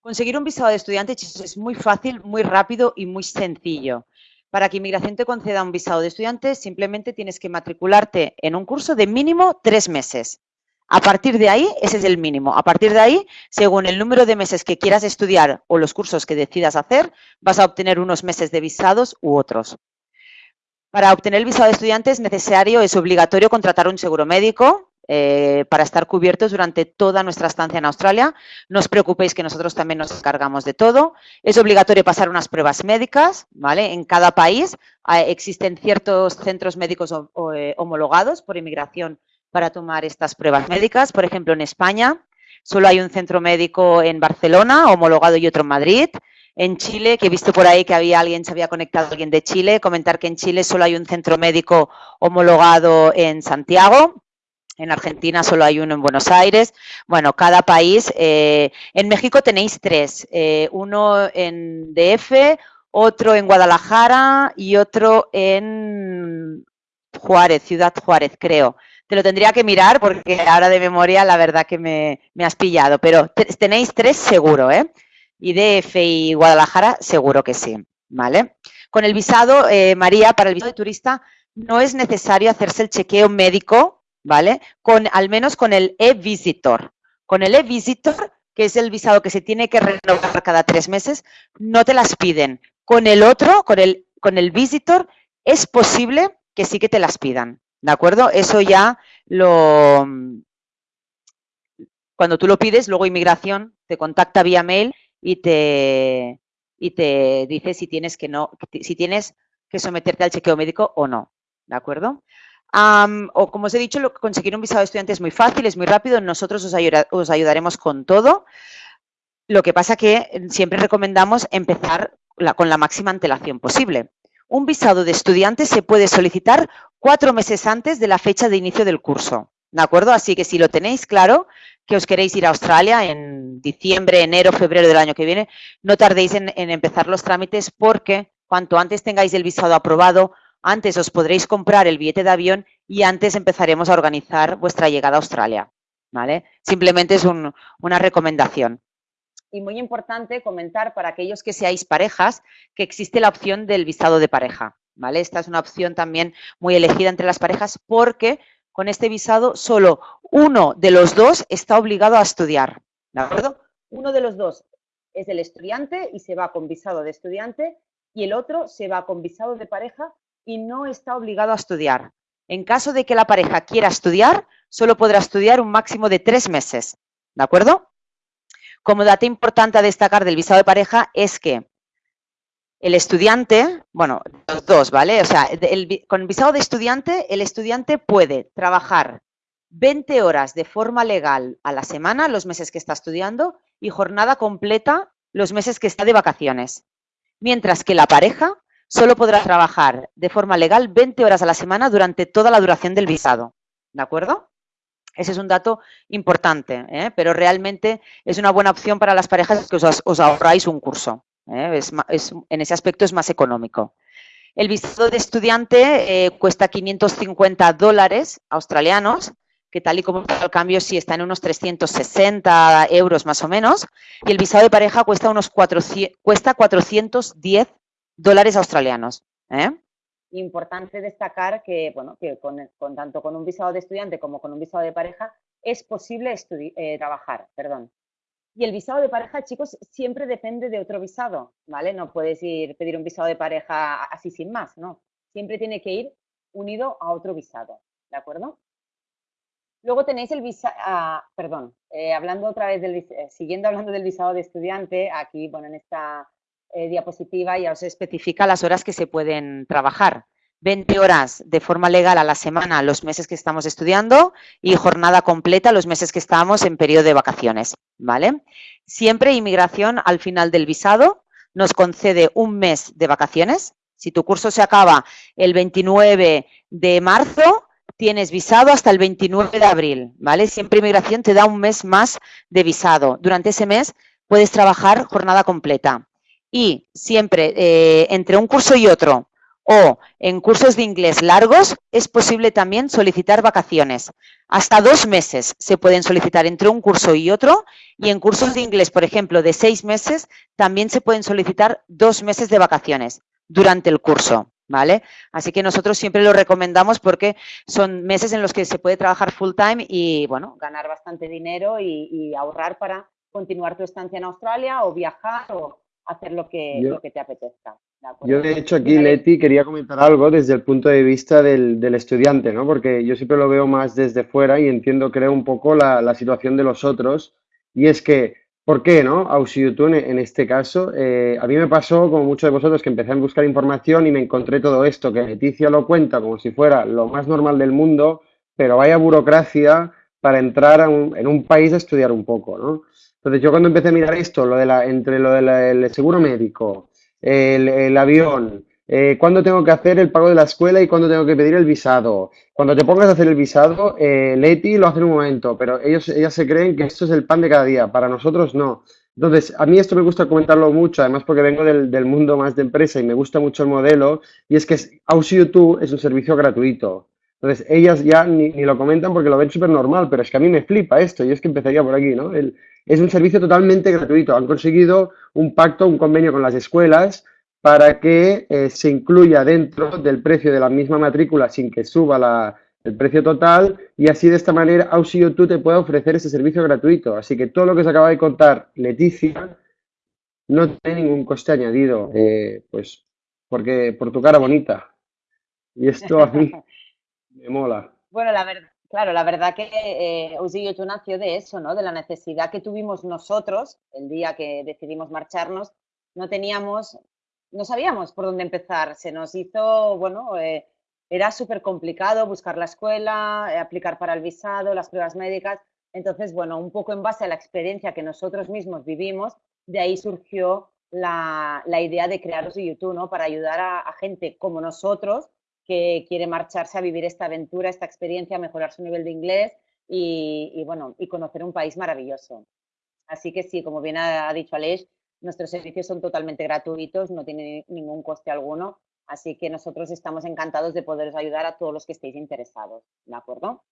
Conseguir un visado de estudiante es muy fácil, muy rápido y muy sencillo. Para que Inmigración te conceda un visado de estudiante, simplemente tienes que matricularte en un curso de mínimo tres meses. A partir de ahí, ese es el mínimo. A partir de ahí, según el número de meses que quieras estudiar o los cursos que decidas hacer, vas a obtener unos meses de visados u otros. Para obtener el visado de estudiante es necesario, es obligatorio contratar un seguro médico eh, para estar cubiertos durante toda nuestra estancia en Australia. No os preocupéis que nosotros también nos encargamos de todo. Es obligatorio pasar unas pruebas médicas, ¿vale? En cada país eh, existen ciertos centros médicos eh, homologados por inmigración para tomar estas pruebas médicas. Por ejemplo, en España solo hay un centro médico en Barcelona, homologado y otro en Madrid. En Chile, que he visto por ahí que había alguien, se había conectado alguien de Chile, comentar que en Chile solo hay un centro médico homologado en Santiago. En Argentina solo hay uno en Buenos Aires. Bueno, cada país. Eh, en México tenéis tres. Eh, uno en DF, otro en Guadalajara y otro en Juárez, Ciudad Juárez, creo. Te lo tendría que mirar porque ahora de memoria la verdad que me, has pillado, pero tenéis tres seguro, ¿eh? Y DF y Guadalajara seguro que sí, ¿vale? Con el visado, eh, María, para el visado de turista no es necesario hacerse el chequeo médico, ¿vale? Con, al menos con el e-visitor. Con el e-visitor, que es el visado que se tiene que renovar cada tres meses, no te las piden. Con el otro, con el, con el visitor, es posible que sí que te las pidan, ¿De acuerdo? Eso ya lo... Cuando tú lo pides, luego inmigración te contacta vía mail y te, y te dice si tienes que no, si tienes que someterte al chequeo médico o no. ¿De acuerdo? o como os he dicho, conseguir un visado de estudiante es muy fácil, es muy rápido. Nosotros os, os ayudaremos con todo. Lo que pasa que siempre recomendamos empezar con la máxima antelación posible. Un visado de estudiante se puede solicitar cuatro meses antes de la fecha de inicio del curso. ¿de acuerdo? Así que si lo tenéis claro, que os queréis ir a Australia en diciembre, enero, febrero del año que viene, no tardéis en, empezar los trámites porque cuanto antes tengáis el visado aprobado, antes os podréis comprar el billete de avión y antes empezaremos a organizar vuestra llegada a Australia, ¿vale? Simplemente es una recomendación. Y muy importante comentar para aquellos que seáis parejas que existe la opción del visado de pareja, ¿vale? Esta es una opción también muy elegida entre las parejas porque con este visado solo uno de los dos está obligado a estudiar, ¿de acuerdo? Uno de los dos es el estudiante y se va con visado de estudiante y el otro se va con visado de pareja y no está obligado a estudiar. En caso de que la pareja quiera estudiar, solo podrá estudiar un máximo de tres meses, ¿de acuerdo? Como dato importante a destacar del visado de pareja es que el estudiante, bueno, los dos, ¿vale? O sea, con visado de estudiante, el estudiante puede trabajar 20 horas de forma legal a la semana, los meses que está estudiando, y jornada completa los meses que está de vacaciones. Mientras que la pareja solo podrá trabajar de forma legal 20 horas a la semana durante toda la duración del visado. ¿De acuerdo? Ese es un dato importante, ¿eh? pero realmente es una buena opción para las parejas que os ahorráis un curso. ¿Eh? en ese aspecto es más económico. El visado de estudiante eh, cuesta 550 dólares australianos, que tal y como está cambio sí está en unos 360 euros más o menos, y el visado de pareja cuesta unos 400, cuesta 410 dólares australianos. ¿eh? Importante destacar que, bueno, que con, tanto con un visado de estudiante como con un visado de pareja es posible trabajar, perdón. Y el visado de pareja, chicos, siempre depende de otro visado, ¿vale? No puedes ir pedir un visado de pareja así sin más, ¿no? Siempre tiene que ir unido a otro visado, ¿de acuerdo? Luego tenéis el visado, ah, perdón, eh, hablando otra vez del, eh, siguiendo hablando del visado de estudiante, aquí, bueno, en esta eh, diapositiva ya os especifica las horas que se pueden trabajar. 20 horas de forma legal a la semana los meses que estamos estudiando y jornada completa los meses que estamos en periodo de vacaciones, ¿vale? Siempre inmigración al final del visado nos concede un mes de vacaciones. Si tu curso se acaba el 29 de marzo, tienes visado hasta el 29 de abril, ¿vale? Siempre inmigración te da un mes más de visado. Durante ese mes puedes trabajar jornada completa. Y siempre eh, entre un curso y otro, o en cursos de inglés largos es posible también solicitar vacaciones. Hasta dos meses se pueden solicitar entre un curso y otro y en cursos de inglés, por ejemplo, de seis meses, también se pueden solicitar dos meses de vacaciones durante el curso. ¿Vale? Así que nosotros siempre lo recomendamos porque son meses en los que se puede trabajar full time y, bueno, ganar bastante dinero y, ahorrar para continuar tu estancia en Australia o viajar o hacer lo que, lo que te apetezca. Yo, de hecho, aquí, Leti, quería comentar algo desde el punto de vista del, estudiante, ¿no? Porque yo siempre lo veo más desde fuera y entiendo, creo, un poco la, situación de los otros. Y es que, ¿por qué, no? Auxiliotune, en este caso, eh, a mí me pasó, como muchos de vosotros, que empecé a buscar información y me encontré todo esto, que Leticia lo cuenta como si fuera lo más normal del mundo, pero vaya burocracia para entrar en un país a estudiar un poco, ¿no? Entonces, yo cuando empecé a mirar esto, lo de la, entre lo del seguro médico, el, avión, eh, cuándo tengo que hacer el pago de la escuela y cuándo tengo que pedir el visado. Cuando te pongas a hacer el visado, eh, Leti lo hace en un momento, pero ellos, ellas se creen que esto es el pan de cada día. Para nosotros no. Entonces, a mí esto me gusta comentarlo mucho, además porque vengo del, del mundo más de empresa y me gusta mucho el modelo, y es que Auxilio Tú es un servicio gratuito. Entonces, ellas ya ni, ni lo comentan porque lo ven súper normal, pero es que a mí me flipa esto, y es que empezaría por aquí, ¿no? El, es un servicio totalmente gratuito. Han conseguido un pacto, un convenio con las escuelas para que eh, se incluya dentro del precio de la misma matrícula sin que suba el precio total y así de esta manera Auxilio tú te puede ofrecer ese servicio gratuito. Así que todo lo que se acaba de contar Leticia no tiene ningún coste añadido, eh, pues porque por tu cara bonita. Y esto a mí me mola. Bueno, la verdad, Claro, la verdad que eh, tú nació de eso, ¿no? De la necesidad que tuvimos nosotros el día que decidimos marcharnos. No teníamos, no sabíamos por dónde empezar. Se nos hizo, bueno, eh, era súper complicado buscar la escuela, eh, aplicar para el visado, las pruebas médicas. Entonces, bueno, un poco en base a la experiencia que nosotros mismos vivimos, de ahí surgió la, idea de crear YouTube, ¿no? Para ayudar a gente como nosotros que quiere marcharse a vivir esta aventura, esta experiencia, mejorar su nivel de inglés y, bueno, y conocer un país maravilloso. Así que sí, como bien ha, dicho Aleix, nuestros servicios son totalmente gratuitos, no tienen ningún coste alguno, así que nosotros estamos encantados de poderos ayudar a todos los que estéis interesados, ¿de acuerdo?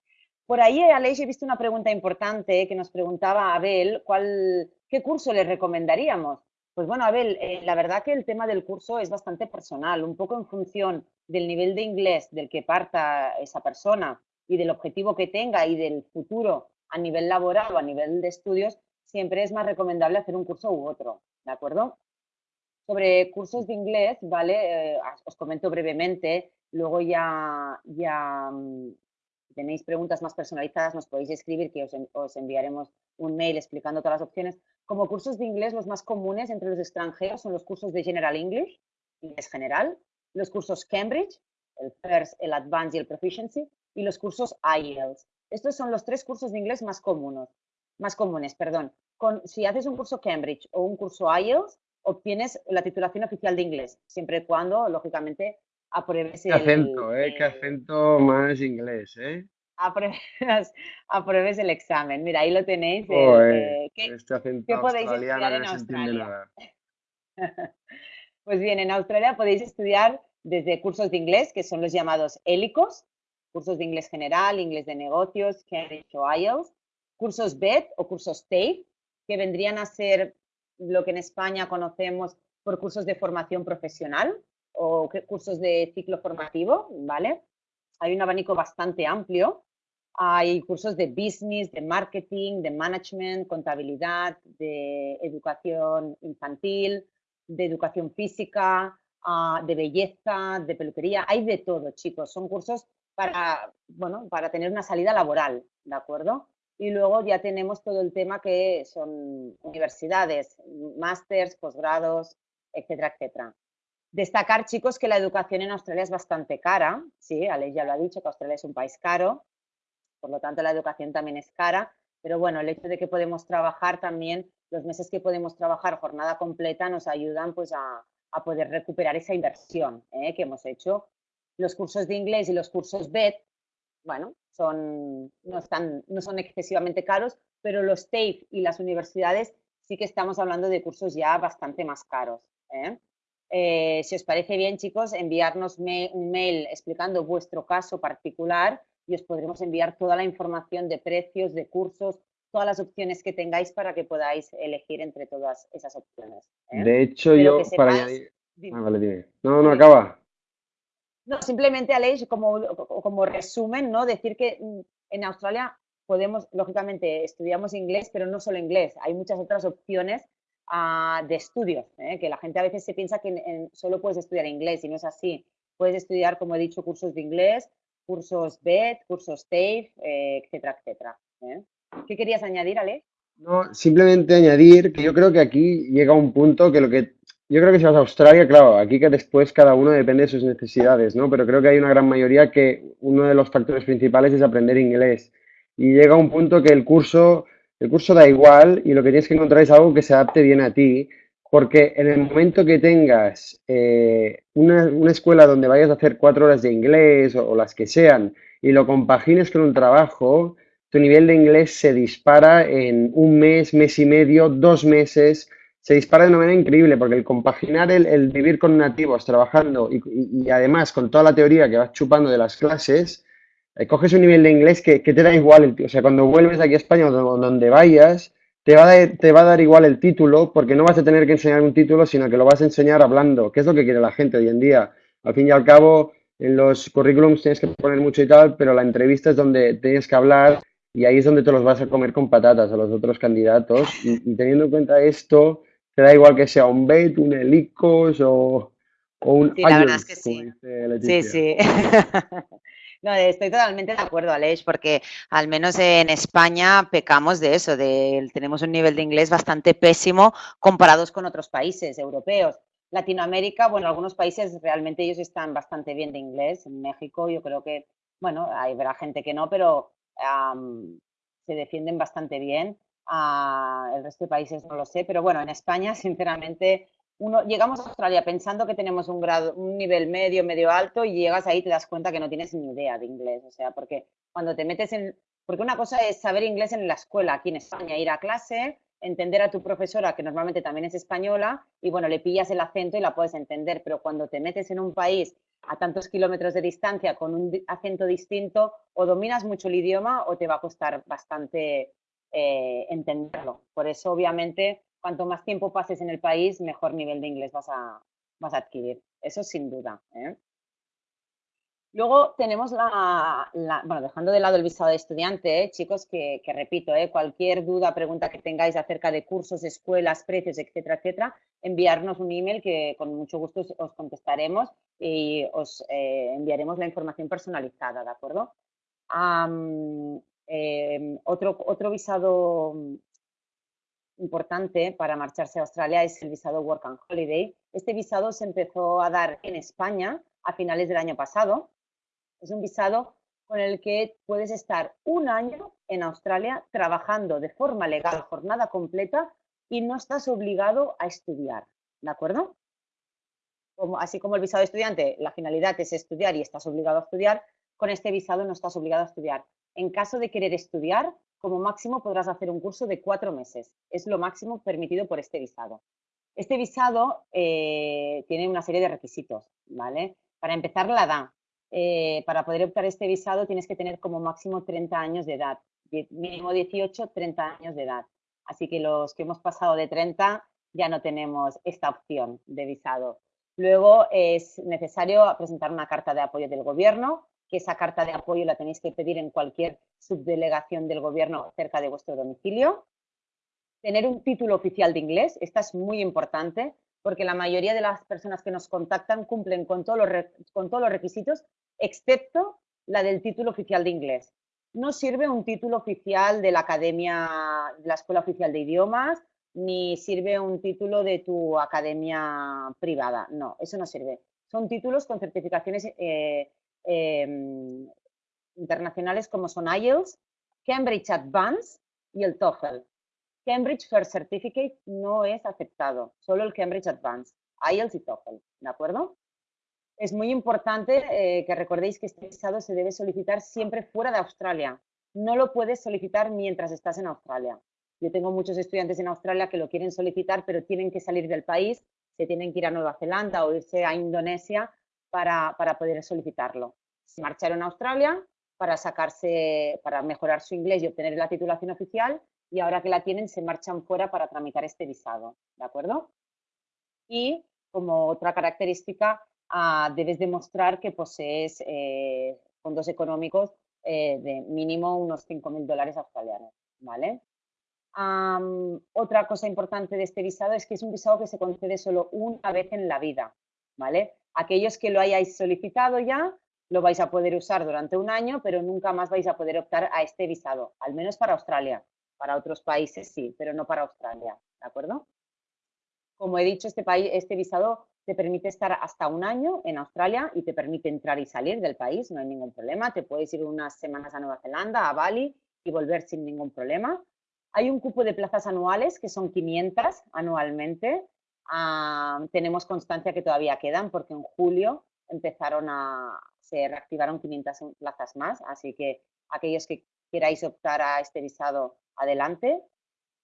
Por ahí, Aleix, he visto una pregunta importante que nos preguntaba Abel, ¿cuál, ¿qué curso le recomendaríamos? Pues bueno, Abel, eh, la verdad que el tema del curso es bastante personal, un poco en función del nivel de inglés del que parta esa persona y del objetivo que tenga y del futuro a nivel laboral o a nivel de estudios, siempre es más recomendable hacer un curso u otro, ¿de acuerdo? Sobre cursos de inglés, ¿vale? Eh, os comento brevemente, luego ya, ya mm, tenéis preguntas más personalizadas, nos podéis escribir que os, enviaremos un mail explicando todas las opciones. Como cursos de inglés, los más comunes entre los extranjeros son los cursos de General English, inglés general, los cursos Cambridge, el FIRST, el Advanced y el Proficiency, y los cursos IELTS. Estos son los tres cursos de inglés más comunes. Más comunes perdón. Con, si haces un curso Cambridge o un curso IELTS, obtienes la titulación oficial de inglés, siempre y cuando, lógicamente, apruebes el... acento, ¿eh? Qué acento más inglés, ¿eh? Apruebes, el examen. Mira, ahí lo tenéis. Eh, ¿qué, este acento podéis estudiar en Australia? pues bien, en Australia podéis estudiar desde cursos de inglés, que son los llamados hélicos, cursos de inglés general, inglés de negocios, Cambridge o IELTS, cursos BED o cursos TAFE, que vendrían a ser lo que en España conocemos por cursos de formación profesional, o cursos de ciclo formativo, ¿vale? Hay un abanico bastante amplio. Hay cursos de business, de marketing, de management, contabilidad, de educación infantil, de educación física, ah, de belleza, de peluquería. Hay de todo, chicos. Son cursos para, bueno, para tener una salida laboral, ¿de acuerdo? Y luego ya tenemos todo el tema que son universidades, másters, posgrados, etcétera, etcétera. Destacar, chicos, que la educación en Australia es bastante cara. Sí, Alex ya lo ha dicho, que Australia es un país caro, por lo tanto la educación también es cara. Pero bueno, el hecho de que podemos trabajar también, los meses que podemos trabajar jornada completa nos ayudan pues a, poder recuperar esa inversión ¿eh? que hemos hecho. Los cursos de inglés y los cursos BED, bueno, son, no, están, no son excesivamente caros, pero los TAFE y las universidades sí que estamos hablando de cursos ya bastante más caros. ¿eh? Eh, si os parece bien, chicos, enviarnos un mail explicando vuestro caso particular y os podremos enviar toda la información de precios, de cursos, todas las opciones que tengáis para que podáis elegir entre todas esas opciones. ¿eh? De hecho, yo para añadir... Ah, vale, dime. No, no, acaba. No, simplemente, Aleix, como, como resumen, ¿no? Decir que mm, en Australia podemos, lógicamente, estudiamos inglés, pero no solo inglés. Hay muchas otras opciones de estudios, ¿eh? que la gente a veces se piensa que solo puedes estudiar inglés y no es así. Puedes estudiar, como he dicho, cursos de inglés, cursos BED, cursos TAFE, eh, etcétera, etcétera. ¿eh? ¿Qué querías añadir, Ale? No, simplemente añadir que yo creo que aquí llega un punto que lo que yo creo que si vas a Australia, claro, aquí que después cada uno depende de sus necesidades, ¿no? Pero creo que hay una gran mayoría que uno de los factores principales es aprender inglés. Y llega un punto que el curso el curso da igual y lo que tienes que encontrar es algo que se adapte bien a ti, porque en el momento que tengas eh, una, escuela donde vayas a hacer cuatro horas de inglés o, las que sean y lo compagines con un trabajo, tu nivel de inglés se dispara en un mes, mes y medio, dos meses, se dispara de una manera increíble, porque el compaginar el, vivir con nativos, trabajando y, además con toda la teoría que vas chupando de las clases, eh, coges un nivel de inglés que, te da igual, o sea, cuando vuelves aquí a España o donde vayas, te va, a, te va a dar igual el título, porque no vas a tener que enseñar un título, sino que lo vas a enseñar hablando, que es lo que quiere la gente hoy en día. Al fin y al cabo, en los currículums tienes que poner mucho y tal, pero la entrevista es donde tienes que hablar y ahí es donde te los vas a comer con patatas a los otros candidatos. Y, teniendo en cuenta esto, te da igual que sea un BET, un Helicos o, un... Sí, la verdad es que sí. Sí, sí. No, estoy totalmente de acuerdo, Aleix, porque al menos en España pecamos de eso, de tenemos un nivel de inglés bastante pésimo comparados con otros países europeos. Latinoamérica, bueno, algunos países realmente ellos están bastante bien de inglés. En México yo creo que, bueno, hay gente que no, pero se defienden bastante bien. Ah, el resto de países no lo sé, pero bueno, en España, sinceramente, uno, llegamos a Australia pensando que tenemos un grado, un nivel medio, medio alto y llegas ahí y te das cuenta que no tienes ni idea de inglés. O sea, porque cuando te metes en, porque una cosa es saber inglés en la escuela aquí en España, ir a clase, entender a tu profesora, que normalmente también es española, y bueno, le pillas el acento y la puedes entender, pero cuando te metes en un país a tantos kilómetros de distancia con un acento distinto, o dominas mucho el idioma o te va a costar bastante eh, entenderlo. Por eso, obviamente, cuanto más tiempo pases en el país, mejor nivel de inglés vas a, vas a adquirir. Eso sin duda. ¿eh? Luego tenemos la, bueno, dejando de lado el visado de estudiante, ¿eh? chicos, que, repito, ¿eh? cualquier duda, pregunta que tengáis acerca de cursos, escuelas, precios, etcétera, etcétera, enviarnos un email que con mucho gusto os, contestaremos y os enviaremos la información personalizada, ¿de acuerdo? Em, otro, otro visado importante para marcharse a Australia es el visado Work and Holiday. Este visado se empezó a dar en España a finales del año pasado. Es un visado con el que puedes estar un año en Australia trabajando de forma legal, jornada completa, y no estás obligado a estudiar. ¿De acuerdo? Como, así como el visado de estudiante, la finalidad es estudiar y estás obligado a estudiar, con este visado no estás obligado a estudiar. En caso de querer estudiar, como máximo podrás hacer un curso de cuatro meses. Es lo máximo permitido por este visado. Este visado eh, tiene una serie de requisitos, ¿vale? Para empezar, la edad. Eh, para poder optar este visado tienes que tener como máximo 30 años de edad. Mínimo 18, 30 años de edad. Así que los que hemos pasado de 30 ya no tenemos esta opción de visado. Luego es necesario presentar una carta de apoyo del gobierno que esa carta de apoyo la tenéis que pedir en cualquier subdelegación del gobierno cerca de vuestro domicilio. Tener un título oficial de inglés, esta es muy importante porque la mayoría de las personas que nos contactan cumplen con, todos los, con todos los requisitos, excepto la del título oficial de inglés. No sirve un título oficial de la academia, de la Escuela Oficial de Idiomas, ni sirve un título de tu academia privada. No, eso no sirve. Son títulos con certificaciones eh, Em, internacionales como son IELTS, Cambridge Advanced y el TOEFL. Cambridge First Certificate no es aceptado, solo el Cambridge Advanced, IELTS y TOEFL, ¿de acuerdo? Es muy importante eh, que recordéis que este visado se debe solicitar siempre fuera de Australia. No lo puedes solicitar mientras estás en Australia. Yo tengo muchos estudiantes en Australia que lo quieren solicitar, pero tienen que salir del país, se tienen que ir a Nueva Zelanda o irse a Indonesia para, poder solicitarlo. Se marcharon a Australia para sacarse, para mejorar su inglés y obtener la titulación oficial y ahora que la tienen se marchan fuera para tramitar este visado, ¿de acuerdo? Y como otra característica, ah, debes demostrar que posees eh, fondos económicos eh, de mínimo unos 5.000 dólares australianos, ¿vale? otra cosa importante de este visado es que es un visado que se concede solo una vez en la vida, ¿vale? Aquellos que lo hayáis solicitado ya, lo vais a poder usar durante un año, pero nunca más vais a poder optar a este visado, al menos para Australia. Para otros países sí, pero no para Australia, ¿de acuerdo? Como he dicho, este, país, este visado te permite estar hasta un año en Australia y te permite entrar y salir del país, no hay ningún problema. Te puedes ir unas semanas a Nueva Zelanda, a Bali y volver sin ningún problema. Hay un cupo de plazas anuales que son 500 anualmente Ah, tenemos constancia que todavía quedan porque en julio empezaron a, se reactivaron 500 plazas más, así que aquellos que queráis optar a este visado, adelante.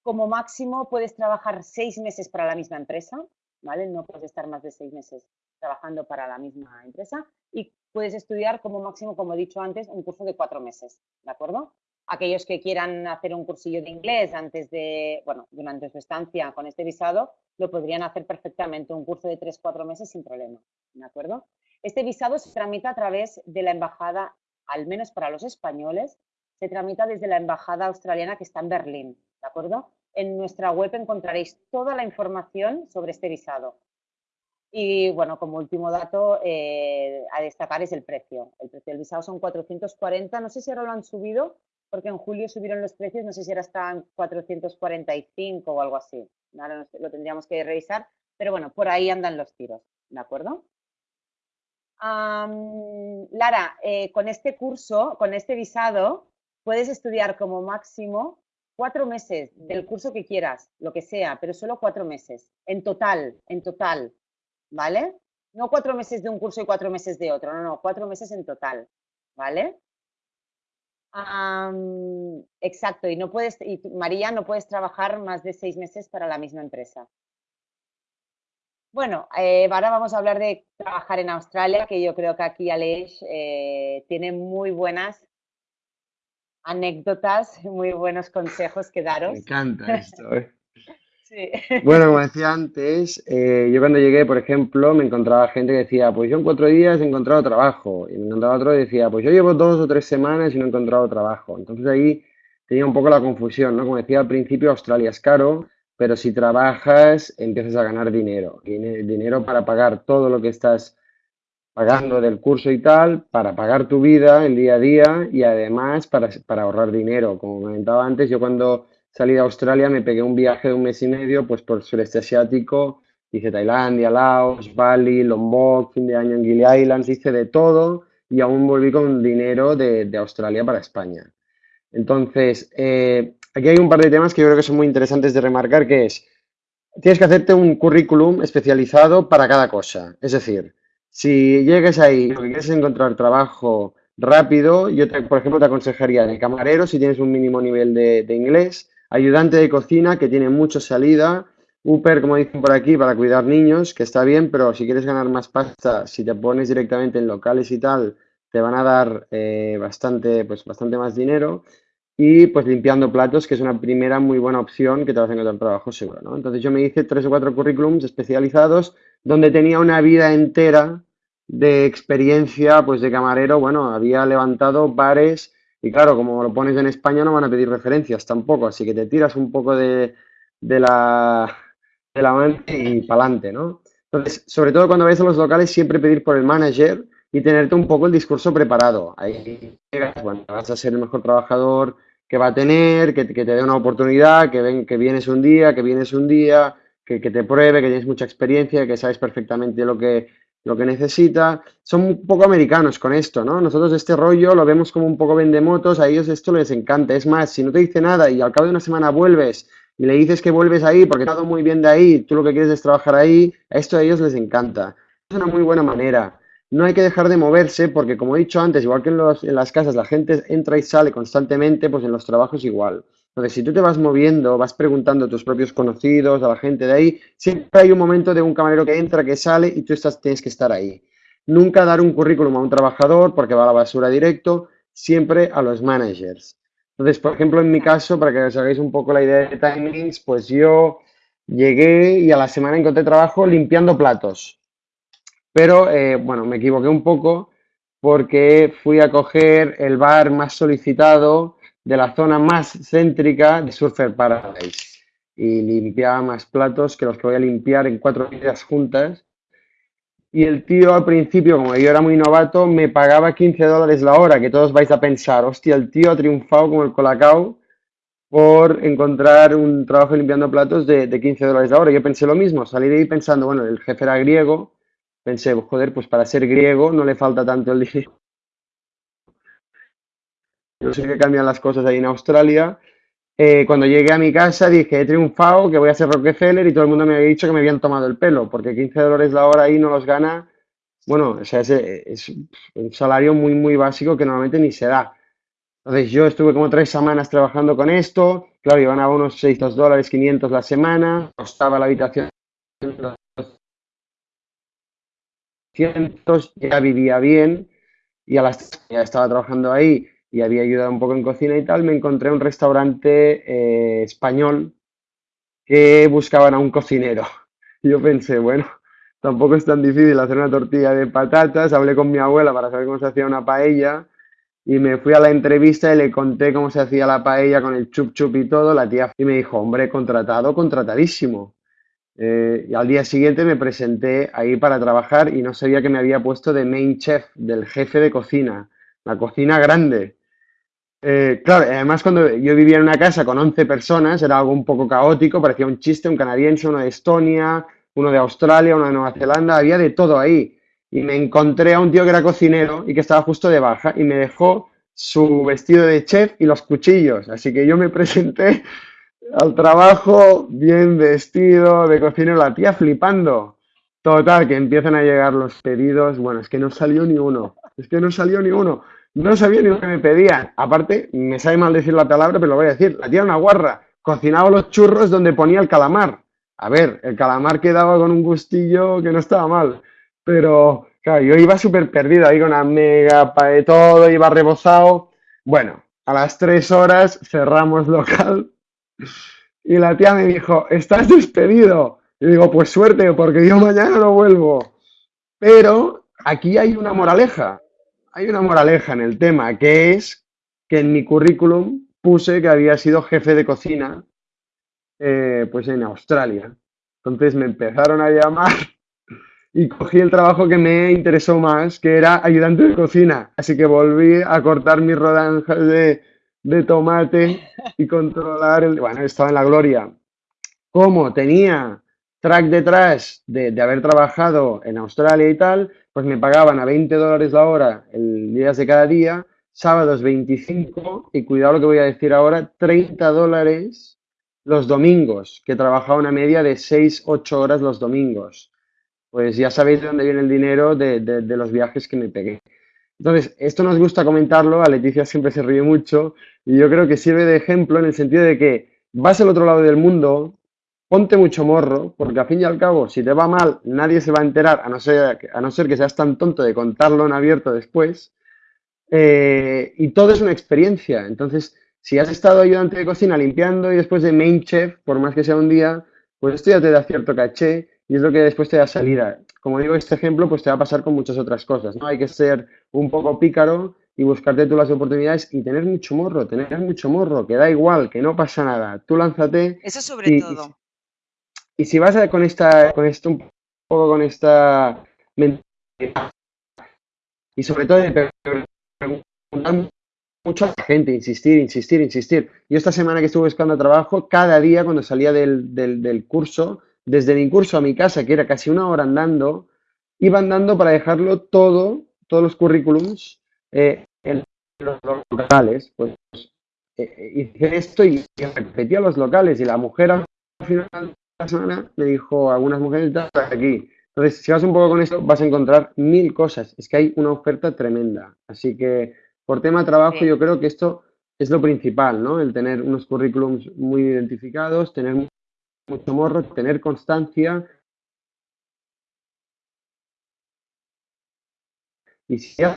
Como máximo puedes trabajar seis meses para la misma empresa, ¿vale? No puedes estar más de seis meses trabajando para la misma empresa y puedes estudiar como máximo, como he dicho antes, un curso de cuatro meses, ¿de acuerdo? Aquellos que quieran hacer un cursillo de inglés antes de, bueno, durante su estancia con este visado, lo podrían hacer perfectamente, un curso de 3-4 meses sin problema, ¿de acuerdo? Este visado se tramita a través de la embajada, al menos para los españoles, se tramita desde la embajada australiana que está en Berlín, ¿de acuerdo? En nuestra web encontraréis toda la información sobre este visado. Y bueno, como último dato eh, a destacar es el precio. El precio del visado son 440, no sé si ahora lo han subido, porque en julio subieron los precios, no sé si ahora están 445 o algo así. Lo tendríamos que revisar, pero bueno, por ahí andan los tiros, ¿de acuerdo? Lara, eh, con este curso, con este visado, puedes estudiar como máximo cuatro meses del curso que quieras, lo que sea, pero solo cuatro meses, en total, en total, ¿vale? No cuatro meses de un curso y cuatro meses de otro, no, no, cuatro meses en total, ¿vale? Exacto, y no puedes, y María, no puedes trabajar más de seis meses para la misma empresa. Bueno, eh, ahora vamos a hablar de trabajar en Australia, que yo creo que aquí Aleix eh, tiene muy buenas anécdotas, muy buenos consejos que daros. Me encanta esto. ¿eh? Bueno, como decía antes, eh, yo cuando llegué, por ejemplo, me encontraba gente que decía, pues yo en cuatro días he encontrado trabajo. Y me encontraba otro que decía, pues yo llevo dos o tres semanas y no he encontrado trabajo. Entonces ahí tenía un poco la confusión, ¿no? Como decía al principio, Australia es caro, pero si trabajas empiezas a ganar dinero. Dinero para pagar todo lo que estás pagando del curso y tal, para pagar tu vida el día a día y además para, para ahorrar dinero. Como comentaba antes, yo cuando salí de Australia me pegué un viaje de un mes y medio pues por el sureste asiático, hice Tailandia, Laos, Bali, Lombok, fin de año en Gili Islands, hice de todo y aún volví con dinero de, Australia para España. Entonces, eh, aquí hay un par de temas que yo creo que son muy interesantes de remarcar, que es, tienes que hacerte un currículum especializado para cada cosa. Es decir, si llegues ahí y quieres encontrar trabajo rápido, yo, por ejemplo, te aconsejaría de camarero si tienes un mínimo nivel de, inglés, ayudante de cocina que tiene mucha salida, Uber, como dicen por aquí, para cuidar niños, que está bien, pero si quieres ganar más pasta, si te pones directamente en locales y tal, te van a dar eh, bastante, pues, bastante más dinero. Y pues limpiando platos, que es una primera muy buena opción que te va a encontrar trabajo seguro, ¿no? Entonces yo me hice tres o cuatro currículums especializados donde tenía una vida entera de experiencia, pues de camarero, bueno, había levantado bares y claro, como lo pones en España no van a pedir referencias tampoco, así que te tiras un poco de, de la, de la mente y pa'lante, ¿no? Entonces, sobre todo cuando vais a los locales, siempre pedir por el manager y tenerte un poco el discurso preparado. Ahí bueno, vas a ser el mejor trabajador que va a tener, que, que te dé una oportunidad, que, ven, que vienes un día, que vienes un día, que, que, te pruebe, que tienes mucha experiencia, que sabes perfectamente lo que, lo que necesita. Son un poco americanos con esto, ¿no? Nosotros este rollo lo vemos como un poco vendemotos, a ellos esto les encanta. Es más, si no te dice nada y al cabo de una semana vuelves y le dices que vuelves ahí porque todo muy bien de ahí, tú lo que quieres es trabajar ahí, esto a ellos les encanta. Es una muy buena manera no hay que dejar de moverse porque, como he dicho antes, igual que en, las casas la gente entra y sale constantemente, pues en los trabajos igual. Entonces, si tú te vas moviendo, vas preguntando a tus propios conocidos, a la gente de ahí, siempre hay un momento de un camarero que entra, que sale y tú estás, tienes que estar ahí. Nunca dar un currículum a un trabajador porque va a la basura directo, siempre a los managers. Entonces, por ejemplo, en mi caso, para que os hagáis un poco la idea de timings, pues yo llegué y a la semana encontré trabajo limpiando platos. Pero, eh, bueno, me equivoqué un poco porque fui a coger el bar más solicitado de la zona más céntrica de Surfer Paradise y limpiaba más platos que los que voy a limpiar en cuatro días juntas. Y el tío al principio, como yo era muy novato, me pagaba 15 dólares la hora, que todos vais a pensar, hostia, el tío ha triunfado como el colacao por encontrar un trabajo limpiando platos de, de 15 dólares la hora. Yo pensé lo mismo, salí de ahí pensando, bueno, el jefe era griego, pensé, joder, pues para ser griego no le falta tanto el dinero. Yo sé que cambian las cosas ahí en Australia. Eh, cuando llegué a mi casa dije, he triunfado, que voy a ser Rockefeller y todo el mundo me había dicho que me habían tomado el pelo, porque 15 dólares la hora ahí no los gana. Bueno, o sea, es, un salario muy, muy básico que normalmente ni se da. Entonces yo estuve como tres semanas trabajando con esto, claro, yo ganaba unos 600 dólares, 500 la semana, costaba la habitación ya vivía bien y a las ya estaba trabajando ahí y había ayudado un poco en cocina y tal, me encontré un restaurante eh, español que buscaban a un cocinero. Yo pensé, bueno, tampoco es tan difícil hacer una tortilla de patatas. Hablé con mi abuela para saber cómo se hacía una paella y me fui a la entrevista y le conté cómo se hacía la paella con el chup chup y todo. La tía y me dijo, hombre, contratado, contratadísimo. Eh, y al día siguiente me presenté ahí para trabajar y no sabía que me había puesto de main chef, del jefe de cocina, la cocina grande. Eh, claro, además cuando yo vivía en una casa con 11 personas era algo un poco caótico, parecía un chiste, un canadiense, uno de Estonia, uno de Australia, uno de Nueva Zelanda, había de todo ahí. Y me encontré a un tío que era cocinero y que estaba justo de baja y me dejó su vestido de chef y los cuchillos. Así que yo me presenté al trabajo bien vestido de cocinero, la tía flipando. Total, que empiezan a llegar los pedidos. Bueno, es que no salió ni uno. Es que no salió ni uno. No sabía ni lo que me pedían. Aparte, me sabe mal decir la palabra, pero lo voy a decir. La tía era una guarra. Cocinaba los churros donde ponía el calamar. A ver, el calamar quedaba con un gustillo que no estaba mal. Pero, claro, yo iba súper perdido ahí con una mega de todo, iba rebozado. Bueno, a las tres horas cerramos local y la tía me dijo, estás despedido. Y digo, pues suerte, porque yo mañana no vuelvo. Pero aquí hay una moraleja, hay una moraleja en el tema, que es que en mi currículum puse que había sido jefe de cocina eh, pues en Australia. Entonces me empezaron a llamar y cogí el trabajo que me interesó más, que era ayudante de cocina. Así que volví a cortar mis rodanjas de, tomate y controlar el... Bueno, estaba en la gloria. Como tenía track detrás de, haber trabajado en Australia y tal, pues me pagaban a 20 dólares la hora el días de cada día, sábados 25 y cuidado lo que voy a decir ahora, 30 dólares los domingos, que trabajaba una media de 6-8 horas los domingos. Pues ya sabéis de dónde viene el dinero de, de, de los viajes que me pegué. Entonces, esto nos gusta comentarlo, a Leticia siempre se ríe mucho y yo creo que sirve de ejemplo en el sentido de que vas al otro lado del mundo, ponte mucho morro, porque al fin y al cabo, si te va mal, nadie se va a enterar, a no ser, a no ser que seas tan tonto de contarlo en abierto después. Eh, y todo es una experiencia. Entonces, si has estado ayudante de cocina limpiando y después de main chef, por más que sea un día, pues esto ya te da cierto caché y es lo que después te da salida. Como digo, este ejemplo, pues te va a pasar con muchas otras cosas, ¿no? Hay que ser un poco pícaro y buscarte tú las oportunidades y tener mucho morro, tener mucho morro, que da igual, que no pasa nada. Tú lánzate. Eso sobre y, todo. Y, si vas a, con esta, con esto un poco con esta mentalidad y sobre todo de preguntar mucho a la gente, insistir, insistir, insistir. Yo esta semana que estuve buscando trabajo, cada día cuando salía del, del, curso, desde mi curso a mi casa, que era casi una hora andando, iba andando para dejarlo todo, todos los currículums eh, en los locales. Pues eh, hice esto y, repetía los locales y la mujer al final la semana me dijo, algunas mujeres aquí. Entonces, si vas un poco con esto, vas a encontrar mil cosas. Es que hay una oferta tremenda. Así que, por tema trabajo, sí. yo creo que esto es lo principal, ¿no? El tener unos currículums muy identificados, tener mucho morro, tener constancia. Y si haces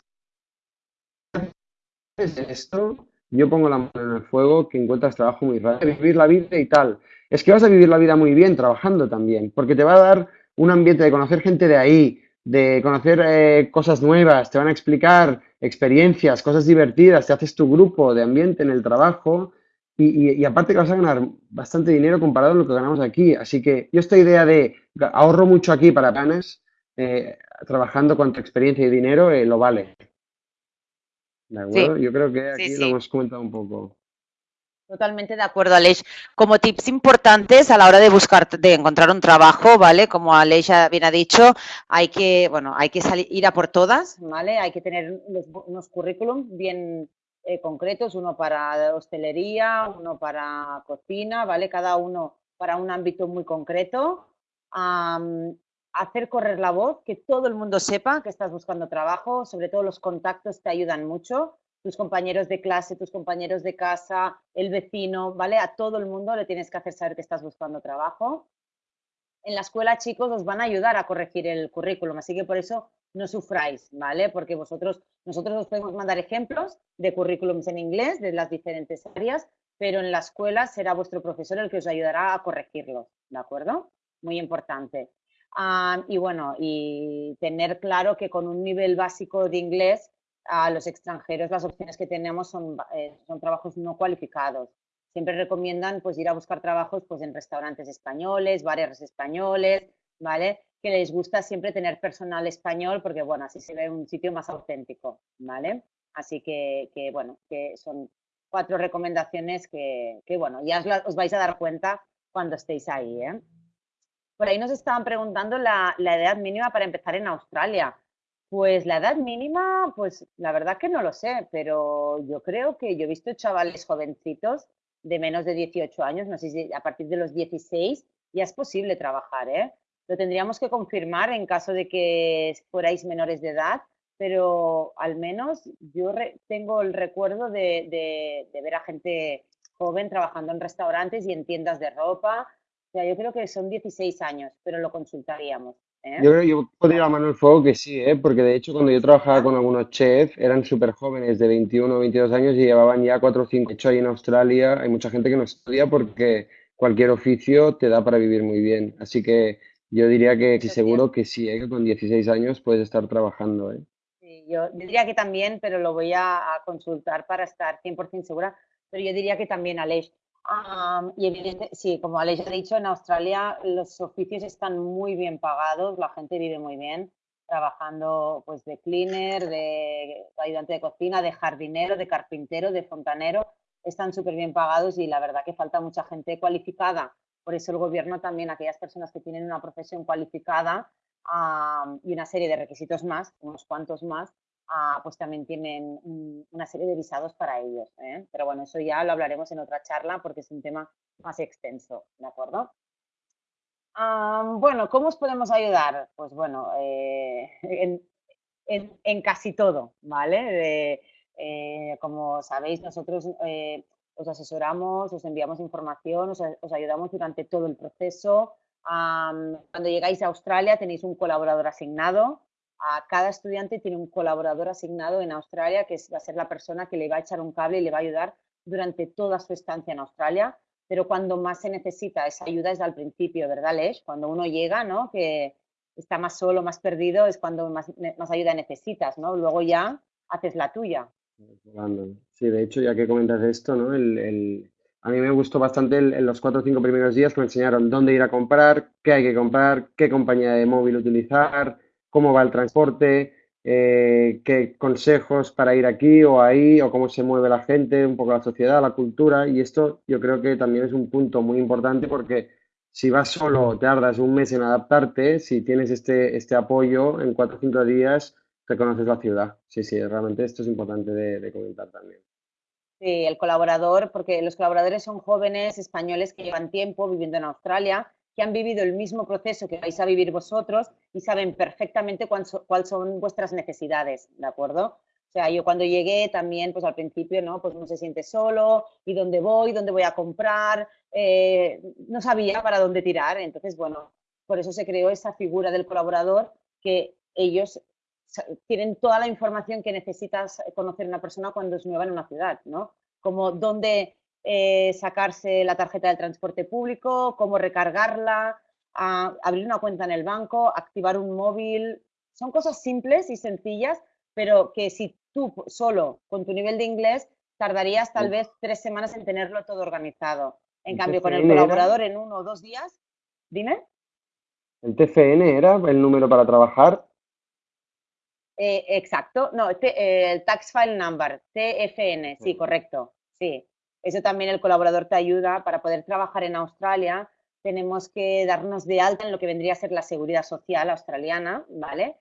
esto, yo pongo la mano en el fuego que encuentras trabajo muy rápido, vivir la vida y tal. Es que vas a vivir la vida muy bien trabajando también, porque te va a dar un ambiente de conocer gente de ahí, de conocer eh, cosas nuevas, te van a explicar experiencias, cosas divertidas, te haces tu grupo de ambiente en el trabajo y, aparte que vas a ganar bastante dinero comparado a lo que ganamos aquí. Así que yo esta idea de ahorro mucho aquí para planes, eh, trabajando con tu experiencia y dinero, eh, lo vale. ¿De acuerdo? Sí. Yo creo que aquí sí, sí. lo hemos comentado un poco. Totalmente de acuerdo, Aleix. Como tips importantes a la hora de buscar, de encontrar un trabajo, ¿vale? Como Aleix bien ha dicho, hay que, bueno, hay que salir, ir a por todas, ¿vale? Hay que tener unos, unos currículums bien eh, concretos, uno para hostelería, uno para cocina, ¿vale? Cada uno para un ámbito muy concreto. Um, hacer correr la voz, que todo el mundo sepa que estás buscando trabajo, sobre todo los contactos te ayudan mucho, tus compañeros de clase, tus compañeros de casa, el vecino, ¿vale? A todo el mundo le tienes que hacer saber que estás buscando trabajo. En la escuela, chicos, os van a ayudar a corregir el currículum, así que por eso no sufráis, ¿vale? Porque vosotros, nosotros os podemos mandar ejemplos de currículums en inglés de las diferentes áreas, pero en la escuela será vuestro profesor el que os ayudará a corregirlos, ¿de acuerdo? Muy importante. Um, y bueno, y tener claro que con un nivel básico de inglés a los extranjeros las opciones que tenemos son, eh, son trabajos no cualificados. Siempre recomiendan pues ir a buscar trabajos pues en restaurantes españoles, bares españoles, ¿vale? que les gusta siempre tener personal español porque, bueno, así se ve un sitio más auténtico, ¿vale? Así que, que bueno, que son cuatro recomendaciones que, que bueno, ya os, os, vais a dar cuenta cuando estéis ahí, ¿eh? Por ahí nos estaban preguntando la, edad mínima para empezar en Australia. Pues la edad mínima, pues la verdad que no lo sé, pero yo creo que yo he visto chavales jovencitos de menos de 18 años, no sé si a partir de los 16 ya es posible trabajar, ¿eh? Lo tendríamos que confirmar en caso de que fuerais menores de edad, pero al menos yo tengo el recuerdo de, ver a gente joven trabajando en restaurantes y en tiendas de ropa. Sea, yo creo que son 16 años, pero lo consultaríamos. ¿eh? Yo creo que yo podría la mano el fuego que sí, ¿eh? porque de hecho cuando yo trabajaba con algunos chefs eran súper jóvenes de 21 o 22 años y llevaban ya 4 o 5. De hecho, ahí en Australia hay mucha gente que no estudia porque cualquier oficio te da para vivir muy bien. Así que yo diría que, seguro que sí, ¿eh? que con 16 años puedes estar trabajando. ¿eh? yo diría que también, pero lo voy a, consultar para estar 100% segura, pero yo diría que también Aleix. Y evidente, sí, como Aleix ha dicho, en Australia los oficios están muy bien pagados, la gente vive muy bien, trabajando pues de cleaner, de ayudante de cocina, de jardinero, de carpintero, de fontanero, están súper bien pagados y la verdad que falta mucha gente cualificada. Por eso el gobierno también, aquellas personas que tienen una profesión cualificada, y una serie de requisitos más, unos cuantos más, ah, pues también tienen una serie de visados para ellos. ¿eh? Pero bueno, eso ya lo hablaremos en otra charla porque es un tema más extenso, ¿de acuerdo? bueno, ¿cómo os podemos ayudar? Pues bueno, eh, en, casi todo, ¿vale? Eh, como sabéis, nosotros os asesoramos, os enviamos información, os ayudamos durante todo el proceso, cuando llegáis a Australia tenéis un colaborador asignado. A cada estudiante tiene un colaborador asignado en Australia que va a ser la persona que le va a echar un cable y le va a ayudar durante toda su estancia en Australia. Pero cuando más se necesita esa ayuda es al principio, ¿verdad, Lesh? Cuando uno llega, ¿no? Que está más solo, más perdido, es cuando más, ayuda necesitas, ¿no? Luego ya haces la tuya. Sí, de hecho, ya que comentas esto, ¿no? el, a mí me gustó bastante en los cuatro o cinco primeros días que me enseñaron dónde ir a comprar, qué hay que comprar, qué compañía de móvil utilizar, cómo va el transporte, eh, qué consejos para ir aquí o ahí, o cómo se mueve la gente, un poco la sociedad, la cultura. Y esto yo creo que también es un punto muy importante porque si vas solo, tardas un mes en adaptarte, si tienes este, este apoyo, en cuatro o cinco días te conoces la ciudad. Sí, sí, realmente esto es importante de comentar también. Sí, el colaborador, porque los colaboradores son jóvenes españoles que llevan tiempo viviendo en Australia, que han vivido el mismo proceso que vais a vivir vosotros y saben perfectamente cuáles son vuestras necesidades, ¿de acuerdo? O sea, yo cuando llegué también, pues al principio, ¿no? Pues no se siente solo, y dónde voy, dónde voy a comprar, eh, no sabía para dónde tirar. Entonces, bueno, por eso se creó esa figura del colaborador que ellos tienen toda la información que necesitas conocer una persona cuando es nueva en una ciudad, ¿no? Como dónde eh, sacarse la tarjeta del transporte público, cómo recargarla, abrir una cuenta en el banco, activar un móvil. Son cosas simples y sencillas, pero que si tú solo con tu nivel de inglés tardarías tal vez tres semanas en tenerlo todo organizado. En cambio, con el colaborador en uno o dos días, dime. ¿El TFN era el número para trabajar? Eh, exacto, no, eh, el Tax File Number, TFN, sí, correcto, sí. Eso también el colaborador te ayuda para poder trabajar en Australia. Tenemos que darnos de alta en lo que vendría a ser la seguridad social australiana, ¿vale?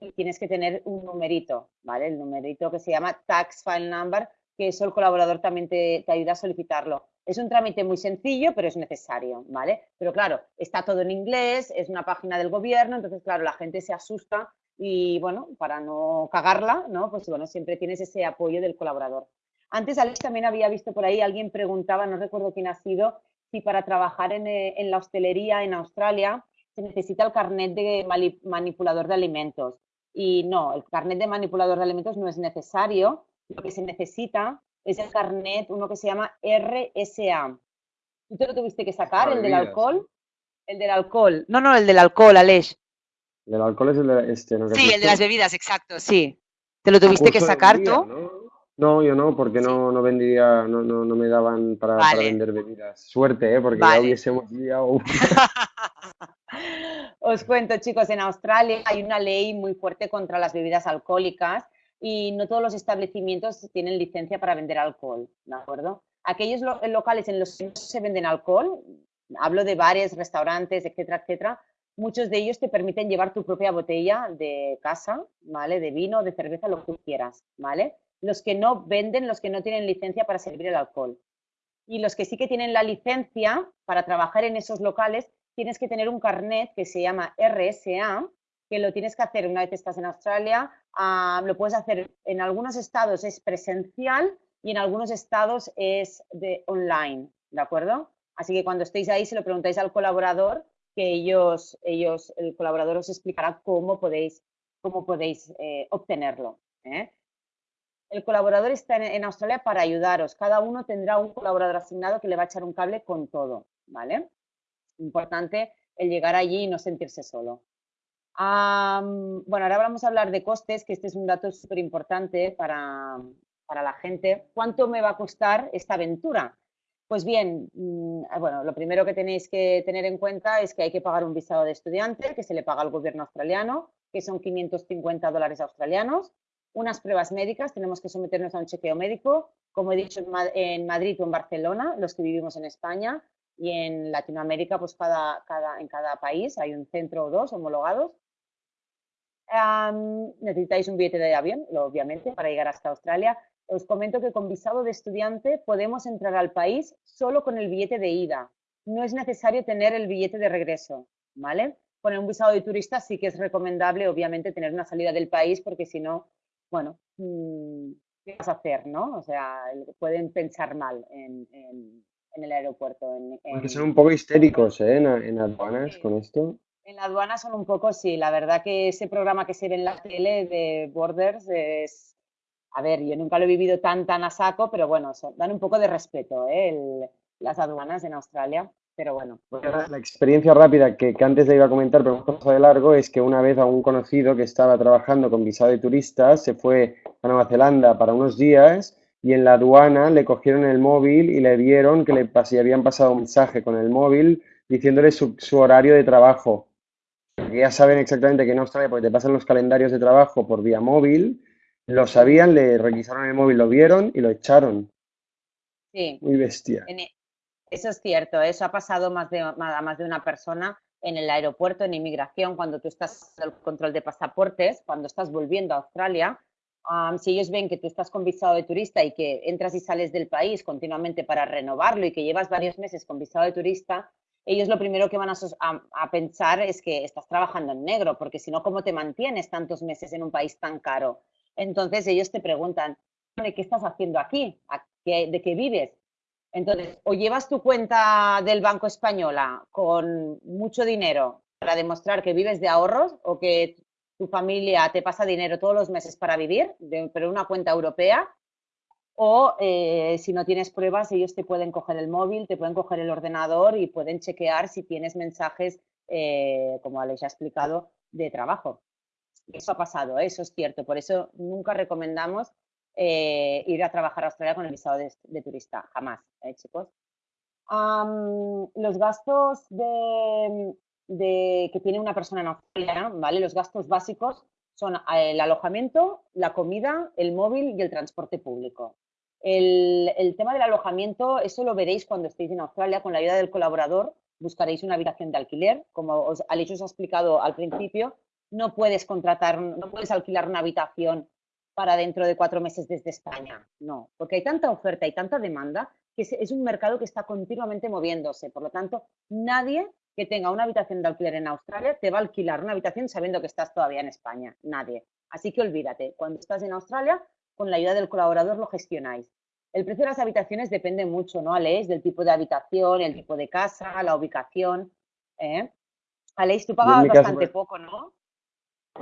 y tienes que tener un numerito, ¿vale? El numerito que se llama Tax File Number, que eso el colaborador también te, te ayuda a solicitarlo. Es un trámite muy sencillo, pero es necesario, ¿vale? Pero claro, está todo en inglés, es una página del gobierno, entonces, claro, la gente se asusta y bueno, para no cagarla, ¿no? Pues bueno, siempre tienes ese apoyo del colaborador. Antes, Alex, también había visto por ahí, alguien preguntaba, no recuerdo quién ha sido, si para trabajar en, eh, la hostelería en Australia se necesita el carnet de manipulador de alimentos. Y no, el carnet de manipulador de alimentos no es necesario. Lo que se necesita es el carnet, uno que se llama RSA. ¿Tú te lo tuviste que sacar, el del alcohol? El del alcohol. No, no, el del alcohol, Alex. ¿El alcohol es el de este? ¿no? Sí, el de las bebidas, exacto, sí. ¿Te lo tuviste que sacar tú? ¿no? Yo no, porque no, no vendía, no, no, no me daban para, vender bebidas. Suerte, ¿eh? porque ya hubiésemos liado. Os cuento, chicos, en Australia hay una ley muy fuerte contra las bebidas alcohólicas y no todos los establecimientos tienen licencia para vender alcohol, ¿de acuerdo? Aquellos locales en los que no se venden alcohol, hablo de bares, restaurantes, etcétera, etcétera, muchos de ellos te permiten llevar tu propia botella de casa, ¿vale? De vino, de cerveza, lo que quieras, ¿vale? Los que no venden, los que no tienen licencia para servir el alcohol. Y los que sí que tienen la licencia para trabajar en esos locales, tienes que tener un carnet que se llama RSA, que lo tienes que hacer una vez estás en Australia. Ah, lo puedes hacer en algunos estados es presencial y en algunos estados es de online, ¿de acuerdo? Así que cuando estéis ahí, se lo preguntáis al colaborador, que ellos, ellos el colaborador os explicará cómo podéis, cómo podéis eh, obtenerlo. ¿eh? El colaborador está en, Australia para ayudaros. Cada uno tendrá un colaborador asignado que le va a echar un cable con todo, ¿vale? Importante el llegar allí y no sentirse solo. bueno, ahora vamos a hablar de costes, que este es un dato súper importante para, para la gente. ¿Cuánto me va a costar esta aventura? Pues bien, mm, bueno, lo primero que tenéis que tener en cuenta es que hay que pagar un visado de estudiante que se le paga al gobierno australiano, que son 550 dólares australianos, unas pruebas médicas, tenemos que someternos a un chequeo médico, como he dicho en Madrid o en Barcelona, los que vivimos en España y en Latinoamérica, pues cada, cada, en cada país hay un centro o dos homologados. necesitáis un billete de avión, obviamente, para llegar hasta Australia os comento que con visado de estudiante podemos entrar al país solo con el billete de ida. No es necesario tener el billete de regreso, ¿vale? Con un visado de turista sí que es recomendable, obviamente, tener una salida del país porque si no, bueno, mm, ¿qué vas a hacer, no? O sea, pueden pensar mal en, el aeropuerto. En, Porque son un poco histéricos, ¿eh? En, aduanas con esto. En la aduana son un poco, sí. La verdad que ese programa que se ve en la tele de Borders es a ver, yo nunca lo he vivido tan, tan a saco, pero bueno, dan un poco de respeto ¿eh? las aduanas en Australia, pero bueno. La experiencia rápida que, antes le iba a comentar, pero un poco de largo, es que una vez a un conocido que estaba trabajando con visado de turistas se fue a Nueva Zelanda para unos días y en la aduana le cogieron el móvil y le vieron que le habían pasado un mensaje con el móvil diciéndole su, su horario de trabajo. ya saben exactamente que en Australia, porque te pasan los calendarios de trabajo por vía móvil, lo sabían, le requisaron el móvil, lo vieron y lo echaron. Sí. Muy bestia. E, eso es cierto, eso ha pasado más de, a más de una persona en el aeropuerto, en inmigración, cuando tú estás en el control de pasaportes, cuando estás volviendo a Australia, si ellos ven que tú estás con visado de turista y que entras y sales del país continuamente para renovarlo y que llevas varios meses con visado de turista, ellos lo primero que van a, a, pensar es que estás trabajando en negro, porque si no, ¿cómo te mantienes tantos meses en un país tan caro? Entonces ellos te preguntan, ¿qué estás haciendo aquí? ¿De qué vives? Entonces, o llevas tu cuenta del Banco Española con mucho dinero para demostrar que vives de ahorros o que tu familia te pasa dinero todos los meses para vivir, pero una cuenta europea, o eh, si no tienes pruebas, ellos te pueden coger el móvil, te pueden coger el ordenador y pueden chequear si tienes mensajes, eh, como Alex ha explicado, de trabajo. Eso ha pasado, eso es cierto. Por eso nunca recomendamos eh, ir a trabajar a Australia con el visado de, turista, jamás, ¿eh, chicos. los gastos de, que tiene una persona en Australia, ¿vale? Los gastos básicos son el alojamiento, la comida, el móvil y el transporte público. El, el, tema del alojamiento, eso lo veréis cuando estéis en Australia, con la ayuda del colaborador, buscaréis una habitación de alquiler, como os, Alex os ha explicado al principio, no puedes contratar, no puedes alquilar una habitación para dentro de cuatro meses desde España. No, porque hay tanta oferta y tanta demanda que es un mercado que está continuamente moviéndose. Por lo tanto, nadie que tenga una habitación de alquiler en Australia te va a alquilar una habitación sabiendo que estás todavía en España. Nadie. Así que olvídate, cuando estás en Australia, con la ayuda del colaborador lo gestionáis. El precio de las habitaciones depende mucho, ¿no, Aleix? Del tipo de habitación, el tipo de casa, la ubicación. ¿eh? Aleix, tú pagabas bastante poco, ¿no?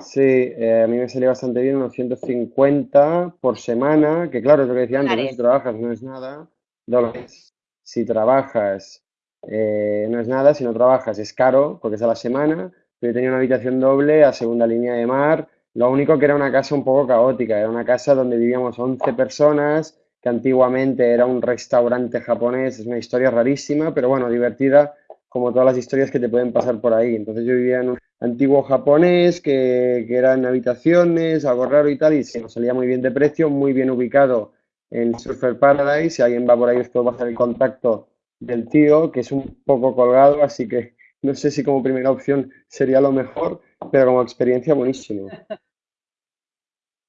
Sí, eh, a mí me salió bastante bien, unos 150 por semana, que claro, es lo que decía antes, si trabajas no es nada, dólares. Si trabajas eh, no es nada, si no trabajas es caro, porque es a la semana, pero yo tenía una habitación doble a segunda línea de mar, lo único que era una casa un poco caótica, era una casa donde vivíamos 11 personas, que antiguamente era un restaurante japonés, es una historia rarísima, pero bueno, divertida, como todas las historias que te pueden pasar por ahí. Entonces yo vivía en un antiguo japonés que, que eran habitaciones, algo raro y tal, y se nos salía muy bien de precio, muy bien ubicado en Surfer Paradise. Si alguien va por ahí, os puedo pasar el contacto del tío, que es un poco colgado, así que No sé si como primera opción sería lo mejor, pero como experiencia buenísimo.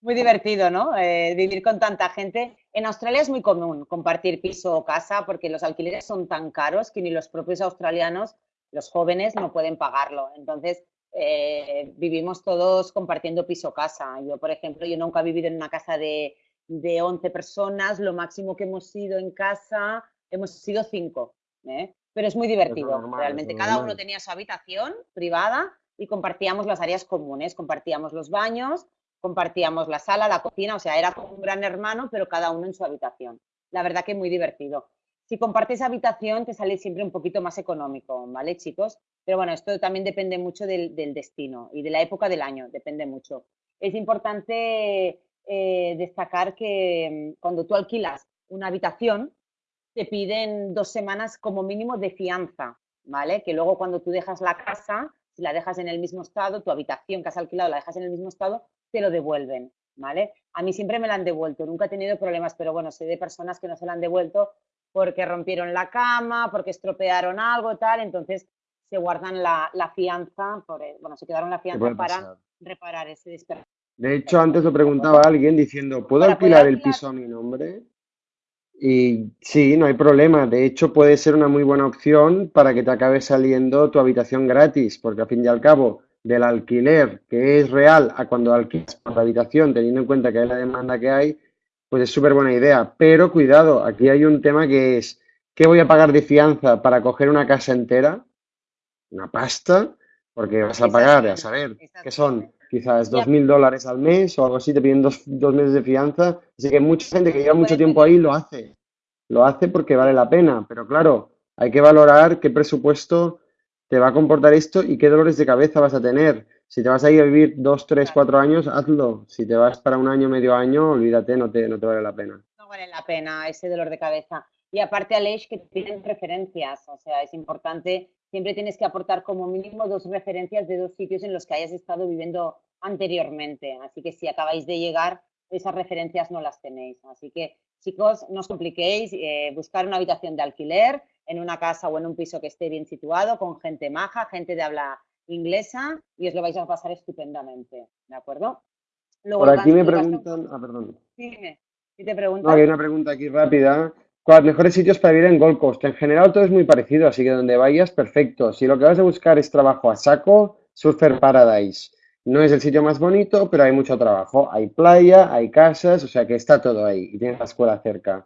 Muy divertido, ¿no? Eh, vivir con tanta gente. En Australia es muy común compartir piso o casa porque los alquileres son tan caros que ni los propios australianos, los jóvenes, no pueden pagarlo. Entonces, eh, vivimos todos compartiendo piso o casa. Yo, por ejemplo, yo nunca he vivido en una casa de, de 11 personas. Lo máximo que hemos sido en casa, hemos sido 5. ¿eh? Pero es muy divertido, realmente. Cada uno tenía su habitación privada y compartíamos las áreas comunes, compartíamos los baños, compartíamos la sala, la cocina, o sea, era como un gran hermano, pero cada uno en su habitación. La verdad que muy divertido. Si compartes habitación, te sale siempre un poquito más económico, ¿vale, chicos? Pero bueno, esto también depende mucho del, destino y de la época del año, depende mucho. Es importante eh, destacar que mm, cuando tú alquilas una habitación, te piden dos semanas como mínimo de fianza, ¿vale? Que luego cuando tú dejas la casa, si la dejas en el mismo estado, tu habitación que has alquilado la dejas en el mismo estado, te lo devuelven, ¿vale? A mí siempre me la han devuelto, nunca he tenido problemas, pero bueno, sé de personas que no se la han devuelto porque rompieron la cama, porque estropearon algo, tal, entonces se guardan la, fianza, por, eh, bueno, se quedaron la fianza para reparar ese desperdicio. De hecho, antes lo preguntaba alguien diciendo, ¿puedo alquilar el piso a mi nombre? Y sí, no hay problema. De hecho, puede ser una muy buena opción para que te acabe saliendo tu habitación gratis, porque al fin y al cabo, del alquiler que es real a cuando alquilas por la habitación, teniendo en cuenta que hay la demanda que hay, pues es súper buena idea. Pero cuidado, aquí hay un tema que es, ¿qué voy a pagar de fianza para coger una casa entera? Una pasta, porque vas a pagar, a saber, que son quizás dos mil dólares al mes o algo así, te piden dos, dos meses de fianza. Así que mucha gente que lleva mucho tiempo ahí lo hace. Lo hace porque vale la pena, pero claro, hay que valorar qué presupuesto te va a comportar esto y qué dolores de cabeza vas a tener. Si te vas a ir a vivir dos, tres, cuatro años, hazlo. Si te vas para un año, medio año, olvídate, no te, no te vale la pena. No vale la pena ese dolor de cabeza. Y aparte, Aleix, que te piden referencias. O sea, es importante, siempre tienes que aportar como mínimo dos referencias de dos sitios en los que hayas estado viviendo anteriormente. Así que si acabáis de llegar, esas referencias no las tenéis. Así que, chicos, no os compliquéis, eh, buscar una habitación de alquiler, en una casa o en un piso que esté bien situado, con gente maja, gente de habla inglesa y os lo vais a pasar estupendamente, ¿de acuerdo? Por aquí me preguntan, ah, perdón. Dime, si te preguntan. hay una pregunta aquí rápida. ¿Cuáles mejores sitios para vivir en Gold Coast? En general todo es muy parecido, así que donde vayas, perfecto. Si lo que vas a buscar es trabajo a saco, Surfer Paradise. No es el sitio más bonito, pero hay mucho trabajo. Hay playa, hay casas, o sea que está todo ahí y tienes la escuela cerca.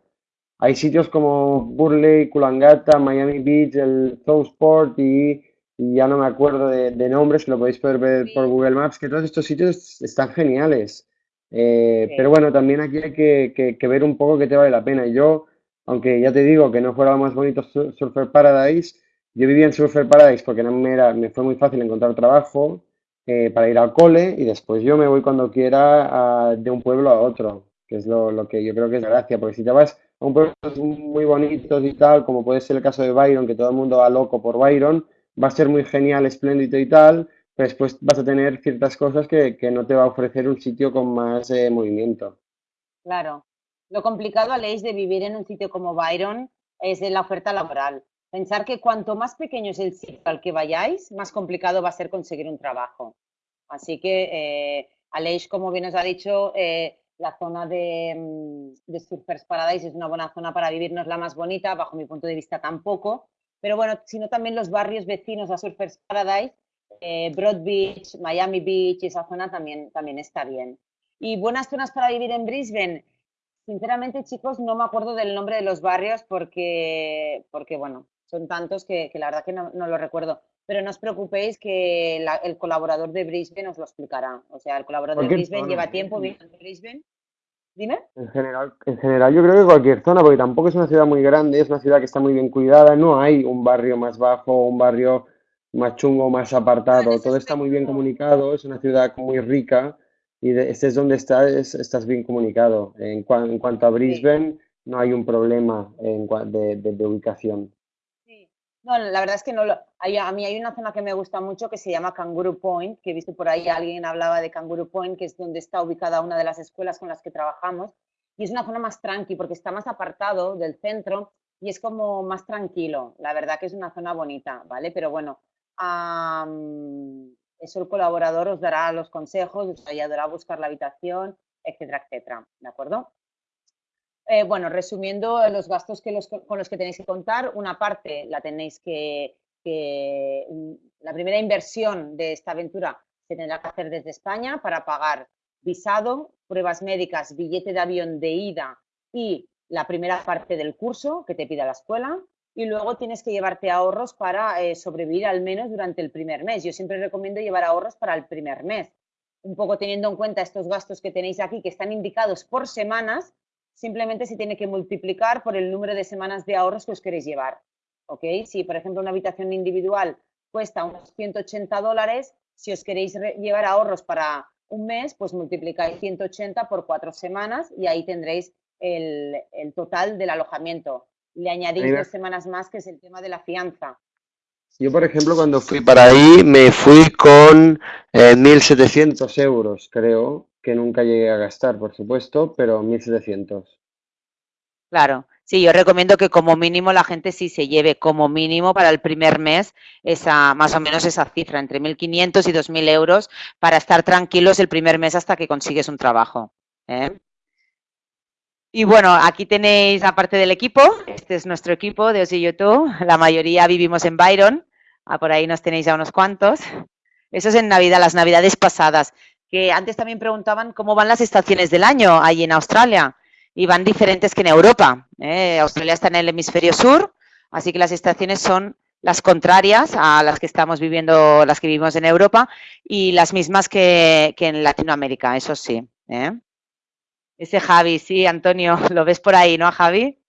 Hay sitios como Burley, Kulangata, Miami Beach, el Sport y, y ya no me acuerdo de, nombres, lo podéis poder ver por Google Maps, que todos estos sitios están geniales. Eh, pero bueno, también aquí hay que, ver un poco qué te vale la pena. Yo, aunque ya te digo que no fuera lo más bonito Surfer Paradise, yo vivía en Surfer Paradise porque no me, era, me fue muy fácil encontrar trabajo eh, para ir al cole y después yo me voy cuando quiera de un pueblo a otro, que es lo, lo que yo creo que es la gracia, porque si te vas un pueblos muy bonitos y tal, como puede ser el caso de Byron, que todo el mundo va loco por Byron, va a ser muy genial, espléndido y tal, pero después vas a tener ciertas cosas que, no te va a ofrecer un sitio con más eh, movimiento. Claro. Lo complicado, Aleix, de vivir en un sitio como Byron es la oferta laboral. Pensar que cuanto más pequeño es el sitio al que vayáis, más complicado va a ser conseguir un trabajo. Así que, eh, Aleix, como bien os ha dicho, eh, la zona de, mm, de, Surfers Paradise es una buena zona para vivir, no es la más bonita, bajo mi punto de vista tampoco, pero bueno, sino también los barrios vecinos a Surfers Paradise, eh, Broad Beach, Miami Beach, esa zona también, también está bien. Y buenas zonas para vivir en Brisbane. Sinceramente, chicos, no me acuerdo del nombre de los barrios porque, porque bueno, son tantos que, la verdad que no, no lo recuerdo pero no os preocupéis que el colaborador de Brisbane os lo explicará. O sea, el colaborador de Brisbane lleva tiempo viviendo en Brisbane. Dime. En general, en general, yo creo que cualquier zona, porque tampoco es una ciudad muy grande, es una ciudad que está muy bien cuidada, no hay un barrio más bajo, un barrio más chungo, más apartado, todo está muy bien comunicado, es una ciudad muy rica y estés donde estás, estás bien comunicado. En, cuanto a Brisbane, no hay un problema de ubicación. No, la verdad es que no lo, a mí hay una zona que me gusta mucho que se llama Kangaroo Point, que he visto por ahí alguien hablaba de Kangaroo Point, que es donde está ubicada una de las escuelas con las que trabajamos. Y es una zona más tranqui porque está más apartado del centro y es como más tranquilo. La verdad que es una zona bonita, ¿vale? Pero bueno, eso el colaborador os dará los consejos, os ayudará a buscar la habitación, etcétera, etcétera. ¿De acuerdo? Eh, bueno, resumiendo los gastos que con los que tenéis que contar, una parte la tenéis que, la primera inversión de esta aventura se tendrá que hacer desde España para pagar visado, pruebas médicas, billete de avión de ida y la primera parte del curso que te pida la escuela y luego tienes que llevarte ahorros para eh, sobrevivir al menos durante el primer mes. Yo siempre recomiendo llevar ahorros para el primer mes. Un poco teniendo en cuenta estos gastos que tenéis aquí, que están indicados por semanas, simplemente se tiene que multiplicar por el número de semanas de ahorros que os queréis llevar. ¿Ok? Si, por ejemplo, una habitación individual cuesta unos 180 dólares, si os queréis llevar ahorros para un mes, pues multiplicáis 180 por cuatro semanas y ahí tendréis el, total del alojamiento. Le añadís dos semanas más, que es el tema de la fianza. Yo, por ejemplo, cuando fui para ahí, me fui con 1.700 eh, euros, creo, que nunca llegué a gastar, por supuesto, pero 1.700. Claro, sí, yo recomiendo que como mínimo la gente sí se lleve como mínimo para el primer mes esa, más o menos esa cifra, entre 1.500 y 2.000 euros, para estar tranquilos el primer mes hasta que consigues un trabajo. ¿eh? Y bueno, aquí tenéis aparte del equipo, este es nuestro equipo de Osi YouTube, la mayoría vivimos en Byron, ah, por ahí nos tenéis a unos cuantos. Eso es en Navidad, las Navidades pasadas, que antes también preguntaban cómo van las estaciones del año ahí en Australia y van diferentes que en Europa. ¿eh? Australia está en el hemisferio sur, así que las estaciones son las contrarias a las que estamos viviendo, las que vivimos en Europa, y las mismas que, en Latinoamérica, eso sí. ¿eh? Ese Javi, sí, Antonio, lo ves por ahí, ¿no, Javi?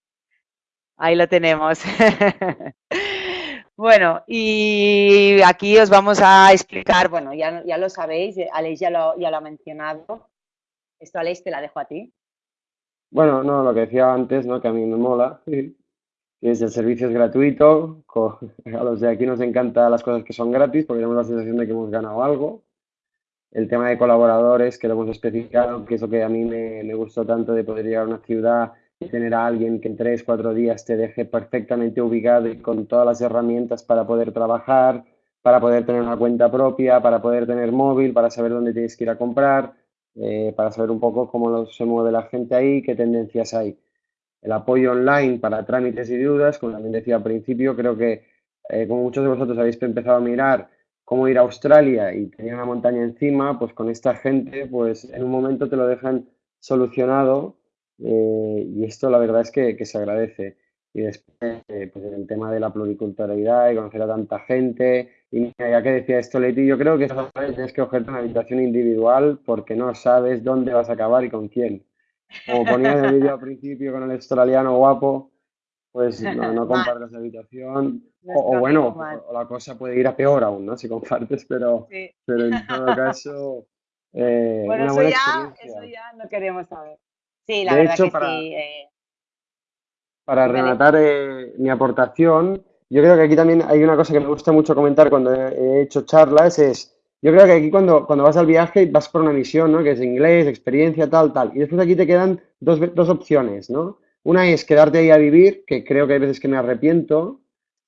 Ahí lo tenemos. bueno, y aquí os vamos a explicar, bueno, ya, ya lo sabéis, Aleix ya lo, ya lo ha mencionado. Esto, Aleix, te la dejo a ti. Bueno, no, lo que decía antes, ¿no? Que a mí me mola, es el servicio es gratuito, a los de aquí nos encantan las cosas que son gratis porque tenemos la sensación de que hemos ganado algo. El tema de colaboradores, que lo hemos especificado, que es lo que a mí me, me gustó tanto de poder llegar a una ciudad y tener a alguien que en tres, cuatro días te deje perfectamente ubicado y con todas las herramientas para poder trabajar, para poder tener una cuenta propia, para poder tener móvil, para saber dónde tienes que ir a comprar eh, para saber un poco cómo se mueve la gente ahí, qué tendencias hay. El apoyo online para trámites y dudas, como también decía al principio, creo que eh, como muchos de vosotros habéis empezado a mirar cómo ir a Australia y tenía una montaña encima, pues con esta gente, pues en un momento te lo dejan solucionado eh, y esto la verdad es que, se agradece. Y después, pues el tema de la pluriculturalidad y conocer a tanta gente, y ya que decía esto, Leti, yo creo que tienes que cogerte una habitación individual porque no sabes dónde vas a acabar y con quién. Como ponía en el vídeo al principio con el australiano guapo, pues no, no compartes habitación. O, bueno, o la cosa puede ir a peor aún, ¿no? Si compartes, pero, pero en todo caso. Eh, bueno, eso, ya, eso ya no queremos saber. Sí, la verdad que sí. Eh. Para rematar eh, mi aportación, yo creo que aquí también hay una cosa que me gusta mucho comentar cuando he hecho charlas, es, yo creo que aquí cuando, cuando vas al viaje vas por una misión, ¿no? Que es inglés, experiencia, tal, tal. Y después aquí te quedan dos, dos opciones, ¿no? Una es quedarte ahí a vivir, que creo que hay veces que me arrepiento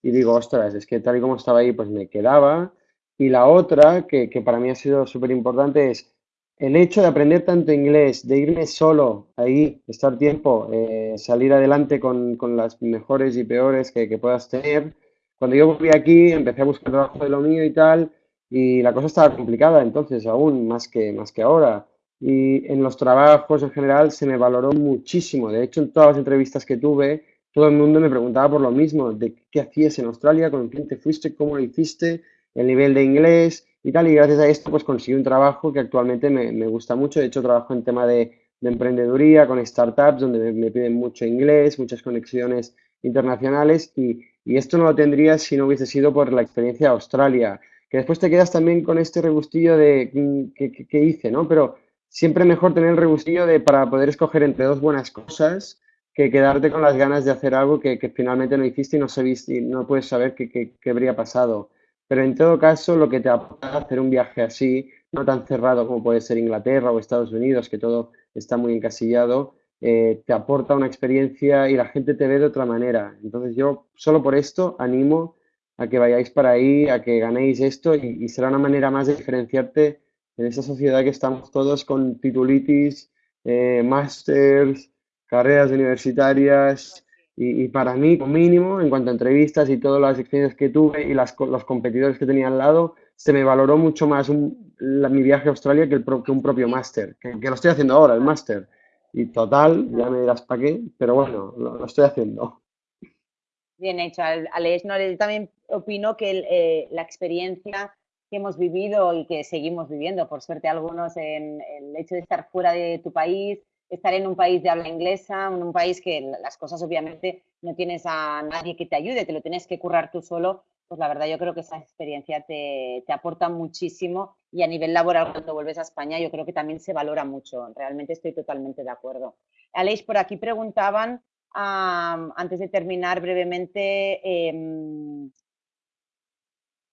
y digo, ostras, es que tal y como estaba ahí, pues me quedaba. Y la otra, que, que para mí ha sido súper importante, es el hecho de aprender tanto inglés, de irme solo ahí, estar tiempo, eh, salir adelante con, las mejores y peores que, puedas tener. Cuando yo volví aquí, empecé a buscar trabajo de lo mío y tal, y la cosa estaba complicada entonces, aún más que, más que ahora. Y en los trabajos en general se me valoró muchísimo. De hecho, en todas las entrevistas que tuve, todo el mundo me preguntaba por lo mismo, de qué hacías en Australia, con quién te fuiste, cómo lo hiciste, el nivel de inglés y tal. Y gracias a esto, pues conseguí un trabajo que actualmente me, me gusta mucho. De hecho, trabajo en tema de, de emprendeduría con startups, donde me, piden mucho inglés, muchas conexiones internacionales. Y, y, esto no lo tendría si no hubiese sido por la experiencia de Australia. Que después te quedas también con este regustillo de mm, qué, hice, ¿no? Pero siempre mejor tener el regustillo de para poder escoger entre dos buenas cosas que quedarte con las ganas de hacer algo que, que finalmente no hiciste y no, sabiste, y no puedes saber qué, qué habría pasado. Pero en todo caso, lo que te aporta hacer un viaje así, no tan cerrado como puede ser Inglaterra o Estados Unidos, que todo está muy encasillado, eh, te aporta una experiencia y la gente te ve de otra manera. Entonces yo solo por esto animo a que vayáis para ahí, a que ganéis esto y, será una manera más de diferenciarte en esa sociedad que estamos todos con titulitis, eh, carreras universitarias y, para mí, como mínimo, en cuanto a entrevistas y todas las experiencias que tuve y las, los competidores que tenía al lado, se me valoró mucho más mi viaje a Australia que, el, que un propio máster, que, lo estoy haciendo ahora, el máster. Y total, ya me dirás para qué, pero bueno, lo, estoy haciendo. Bien hecho, Alex. No, yo también opino que eh, la experiencia que hemos vivido y que seguimos viviendo, por suerte algunos, en el hecho de estar fuera de tu país, estar en un país de habla inglesa, en un país que las cosas obviamente no tienes a nadie que te ayude, te lo tienes que currar tú solo, pues la verdad yo creo que esa experiencia te, aporta muchísimo y a nivel laboral cuando vuelves a España yo creo que también se valora mucho, realmente estoy totalmente de acuerdo. Aleix, por aquí preguntaban, antes de terminar brevemente, em,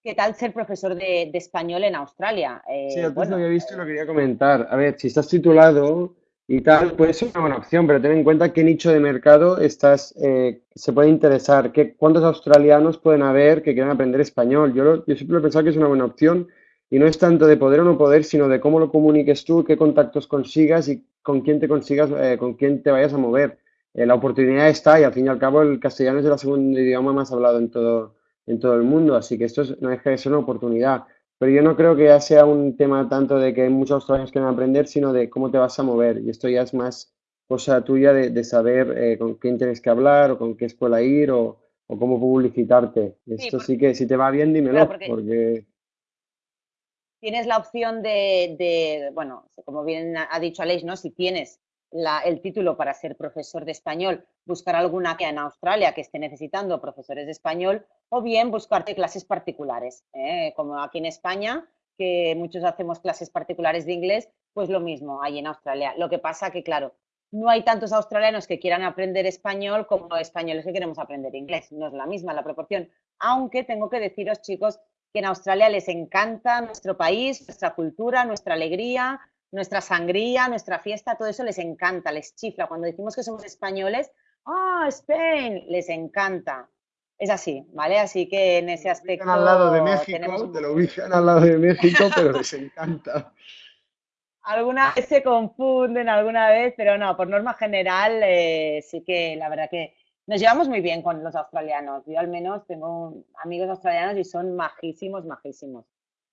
¿qué tal ser profesor de, español en Australia? Eh, sí, antes lo había visto y lo quería comentar. A ver, si estás titulado y tal, puede ser una buena opción, pero ten en cuenta qué nicho de mercado estás, eh, se puede interesar, qué, cuántos australianos pueden haber que quieran aprender español. Yo, yo siempre he pensado que es una buena opción y no es tanto de poder o no poder, sino de cómo lo comuniques tú, qué contactos consigas y con quién te consigas, eh, con quién te vayas a mover. Eh, la oportunidad está y al fin y al cabo el castellano es el segundo idioma más hablado en todo, en todo el mundo, así que esto no deja de ser una oportunidad. Pero yo no creo que ya sea un tema tanto de que hay muchos australianos que van a aprender, sino de cómo te vas a mover. Y esto ya es más cosa tuya de, saber eh, con quién tienes que hablar o con qué escuela ir o, cómo publicitarte. Esto sí que si te va bien, dímelo, porque... Tienes la opción de, de, bueno, como bien ha dicho Aleix, ¿no? Si tienes el título para ser profesor de español, buscar alguna que en Australia que esté necesitando profesores de español o bien buscarte clases particulares, ¿eh? como aquí en España, que muchos hacemos clases particulares de inglés, pues lo mismo ahí en Australia. Lo que pasa que, claro, no hay tantos australianos que quieran aprender español como españoles que queremos aprender inglés. No es la misma la proporción. Aunque tengo que deciros, chicos, que en Australia les encanta nuestro país, nuestra cultura, nuestra alegría, nuestra sangría, nuestra fiesta, todo eso les encanta, les chifla. Cuando decimos que somos españoles, ¡ah, Spain! Les encanta. Es así, ¿vale? Así que en ese aspecto. al lado de México, te lo ubican al lado de México, pero les encanta. Alguna vez se confunden, alguna vez, pero no, por norma general, eh, sí que la verdad que nos llevamos muy bien con los australianos. Yo al menos tengo amigos australianos y son majísimos, majísimos.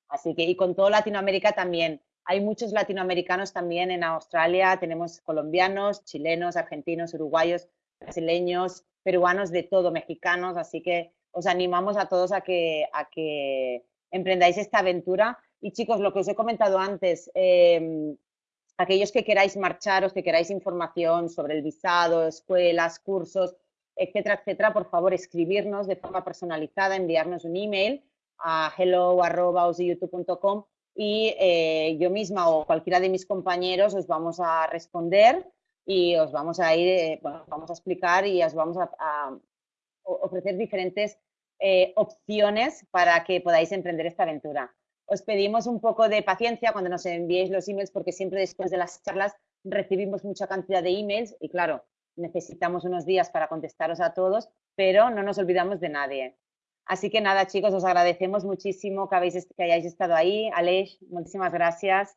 Así que, y con todo Latinoamérica también. Hay muchos latinoamericanos también en Australia, tenemos colombianos, chilenos, argentinos, uruguayos, brasileños, peruanos, de todo, mexicanos, así que os animamos a todos a que, a que emprendáis esta aventura. Y chicos, lo que os he comentado antes, em, aquellos que queráis marcharos, que queráis información sobre el visado, escuelas, cursos, etcétera, etcétera, por favor, escribirnos de forma personalizada, enviarnos un email a hello.youtube.com y eh, yo misma o cualquiera de mis compañeros os vamos a responder y os vamos a ir, eh, bueno, vamos a explicar y os vamos a, ofrecer diferentes eh, opciones para que podáis emprender esta aventura. Os pedimos un poco de paciencia cuando nos enviéis los emails porque siempre después de las charlas recibimos mucha cantidad de emails y claro, necesitamos unos días para contestaros a todos, pero no nos olvidamos de nadie. Así que nada, chicos, os agradecemos muchísimo que, habéis, que hayáis estado ahí. Aleix, muchísimas gracias.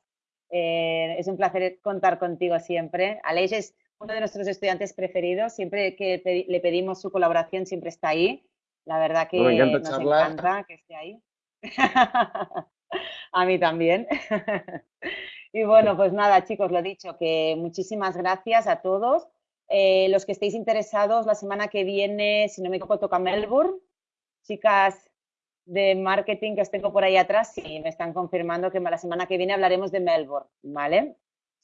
Eh, es un placer contar contigo siempre. Aleix es uno de nuestros estudiantes preferidos. Siempre que le pedimos su colaboración, siempre está ahí. La verdad que nos encanta que esté ahí. A mí también. y bueno, pues nada, chicos, lo dicho, que muchísimas gracias a todos. Eh, los que estéis interesados, la semana que viene, si no me equivoco, toca Melbourne chicas de marketing que os tengo por ahí atrás, y me están confirmando que la semana que viene hablaremos de Melbourne, ¿vale?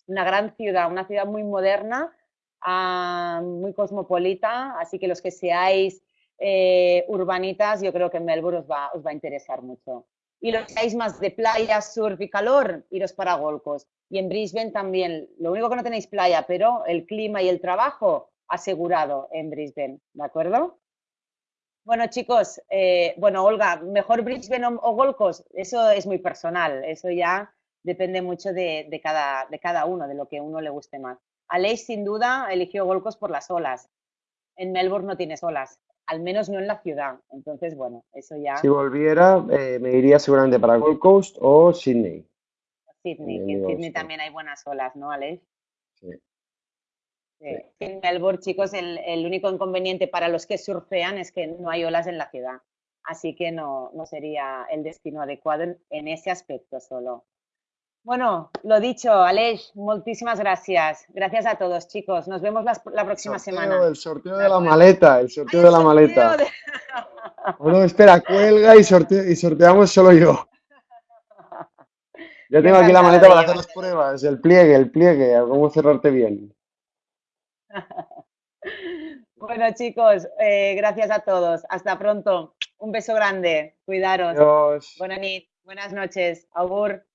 Una gran ciudad, una ciudad muy moderna, ah, muy cosmopolita, así que los que seáis eh, urbanitas, yo creo que Melbourne os va, os va a interesar mucho. Y los que seáis más de playa, surf y calor, iros para Golcos. Y en Brisbane también, lo único que no tenéis playa, pero el clima y el trabajo asegurado en Brisbane, ¿de acuerdo? Bueno, chicos, eh, bueno, Olga, ¿mejor Brisbane o, Golcos? Eso es muy personal, eso ya depende mucho de, cada, de cada uno, de lo que uno le guste más. Aleix, sin duda, eligió Golcos por las olas. En Melbourne no tienes olas. al menos no en la ciudad. Entonces, bueno, eso ya. Si volviera, eh, me iría seguramente para Gold Coast o Sydney. Sydney, que en Sydney también hay buenas olas, ¿no, Alex? Sí. Sí. En Melbourne, chicos, el, el único inconveniente para los que surfean es que no hay olas en la ciudad. Así que no, no sería el destino adecuado en, en ese aspecto solo. Bueno, lo dicho, Aleix, muchísimas gracias. Gracias a todos, chicos. Nos vemos la próxima Sorteo, semana. El sorteo de la maleta, el sorteo Ay, de la maleta. de- Oh, no, espera, cuelga y, sorte- y sorteamos solo yo. Ya Yo tengo aquí la maleta para hacer las pruebas, el pliegue, el pliegue, a cómo cerrarte bien. Bueno, chicos, eh, gracias a todos. Hasta pronto. Un beso grande. Cuidaros. Adiós. Buena nit. Buenas noches. Augur.